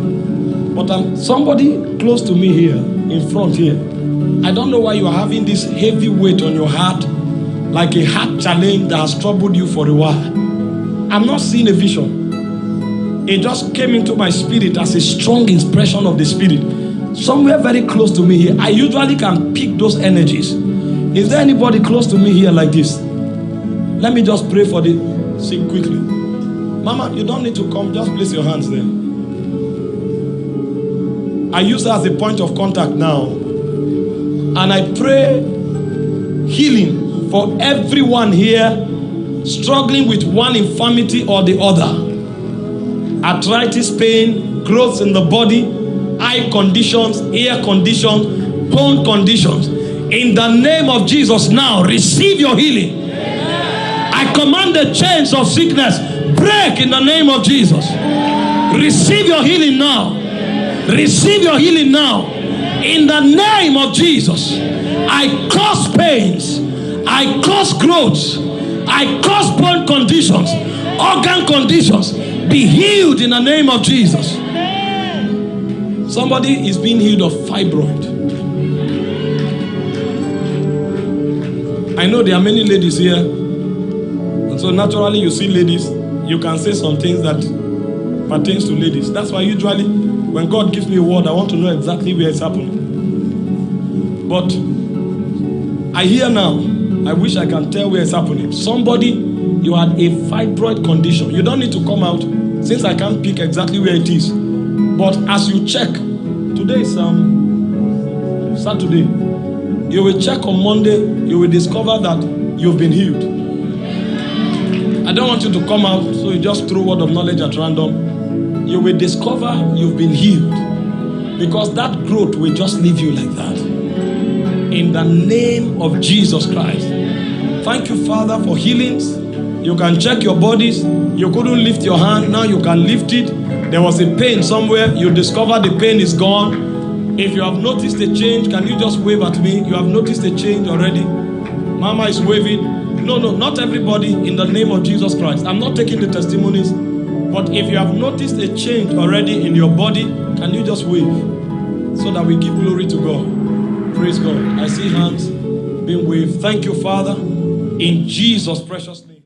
But I'm somebody close to me here, in front here. I don't know why you are having this heavy weight on your heart like a heart challenge that has troubled you for a while. I'm not seeing a vision. It just came into my spirit as a strong expression of the spirit. Somewhere very close to me here. I usually can pick those energies. Is there anybody close to me here like this? Let me just pray for the sick quickly. Mama, you don't need to come. Just place your hands there. I use that as a point of contact now. And I pray healing for everyone here struggling with one infirmity or the other arthritis pain, growths in the body, eye conditions, ear conditions, bone conditions. In the name of Jesus, now receive your healing. I command the chains of sickness break in the name of Jesus. Receive your healing now. Receive your healing now. In the name of Jesus, I cause pains. I cause growth. I cause bone conditions, organ conditions. Be healed in the name of Jesus. Somebody is being healed of fibroid. I know there are many ladies here. And so naturally you see ladies, you can say some things that pertains to ladies. That's why usually when God gives me a word, I want to know exactly where it's happening. But I hear now, I wish I can tell where it's happening. Somebody, you had a fibroid condition. You don't need to come out since I can't pick exactly where it is. But as you check, today is um, Saturday. You will check on Monday, you will discover that you've been healed. I don't want you to come out, so you just throw word of knowledge at random. You will discover you've been healed. Because that growth will just leave you like that. In the name of Jesus Christ. Thank you, Father, for healings. You can check your bodies. You couldn't lift your hand, now you can lift it. There was a pain somewhere, you discover the pain is gone. If you have noticed a change, can you just wave at me? You have noticed a change already. Mama is waving. No, no, not everybody in the name of Jesus Christ. I'm not taking the testimonies. But if you have noticed a change already in your body, can you just wave so that we give glory to God? Praise God. I see hands being waved. Thank you, Father, in Jesus' precious name.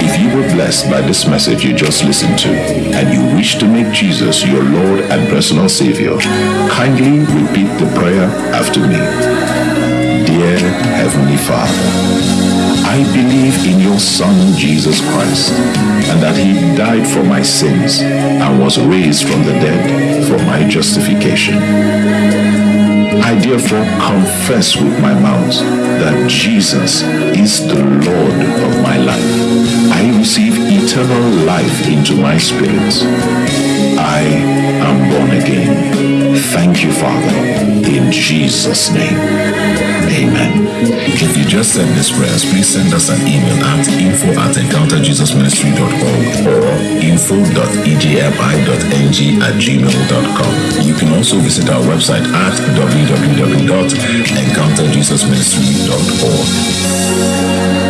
If you were blessed by this message you just listened to and you wish to make Jesus your Lord and personal Savior, kindly repeat the prayer after me. Heavenly Father, I believe in your Son Jesus Christ and that He died for my sins and was raised from the dead for my justification. I therefore confess with my mouth that Jesus is the Lord of my life. I receive eternal life into my spirit. I am born again. Thank you, Father, in Jesus' name. Amen. If you just said this prayers, please send us an email at info at encounterjesusministry.org or info.ejmi.ng at gmail.com. You can also visit our website at www.encounterjesusministry.org.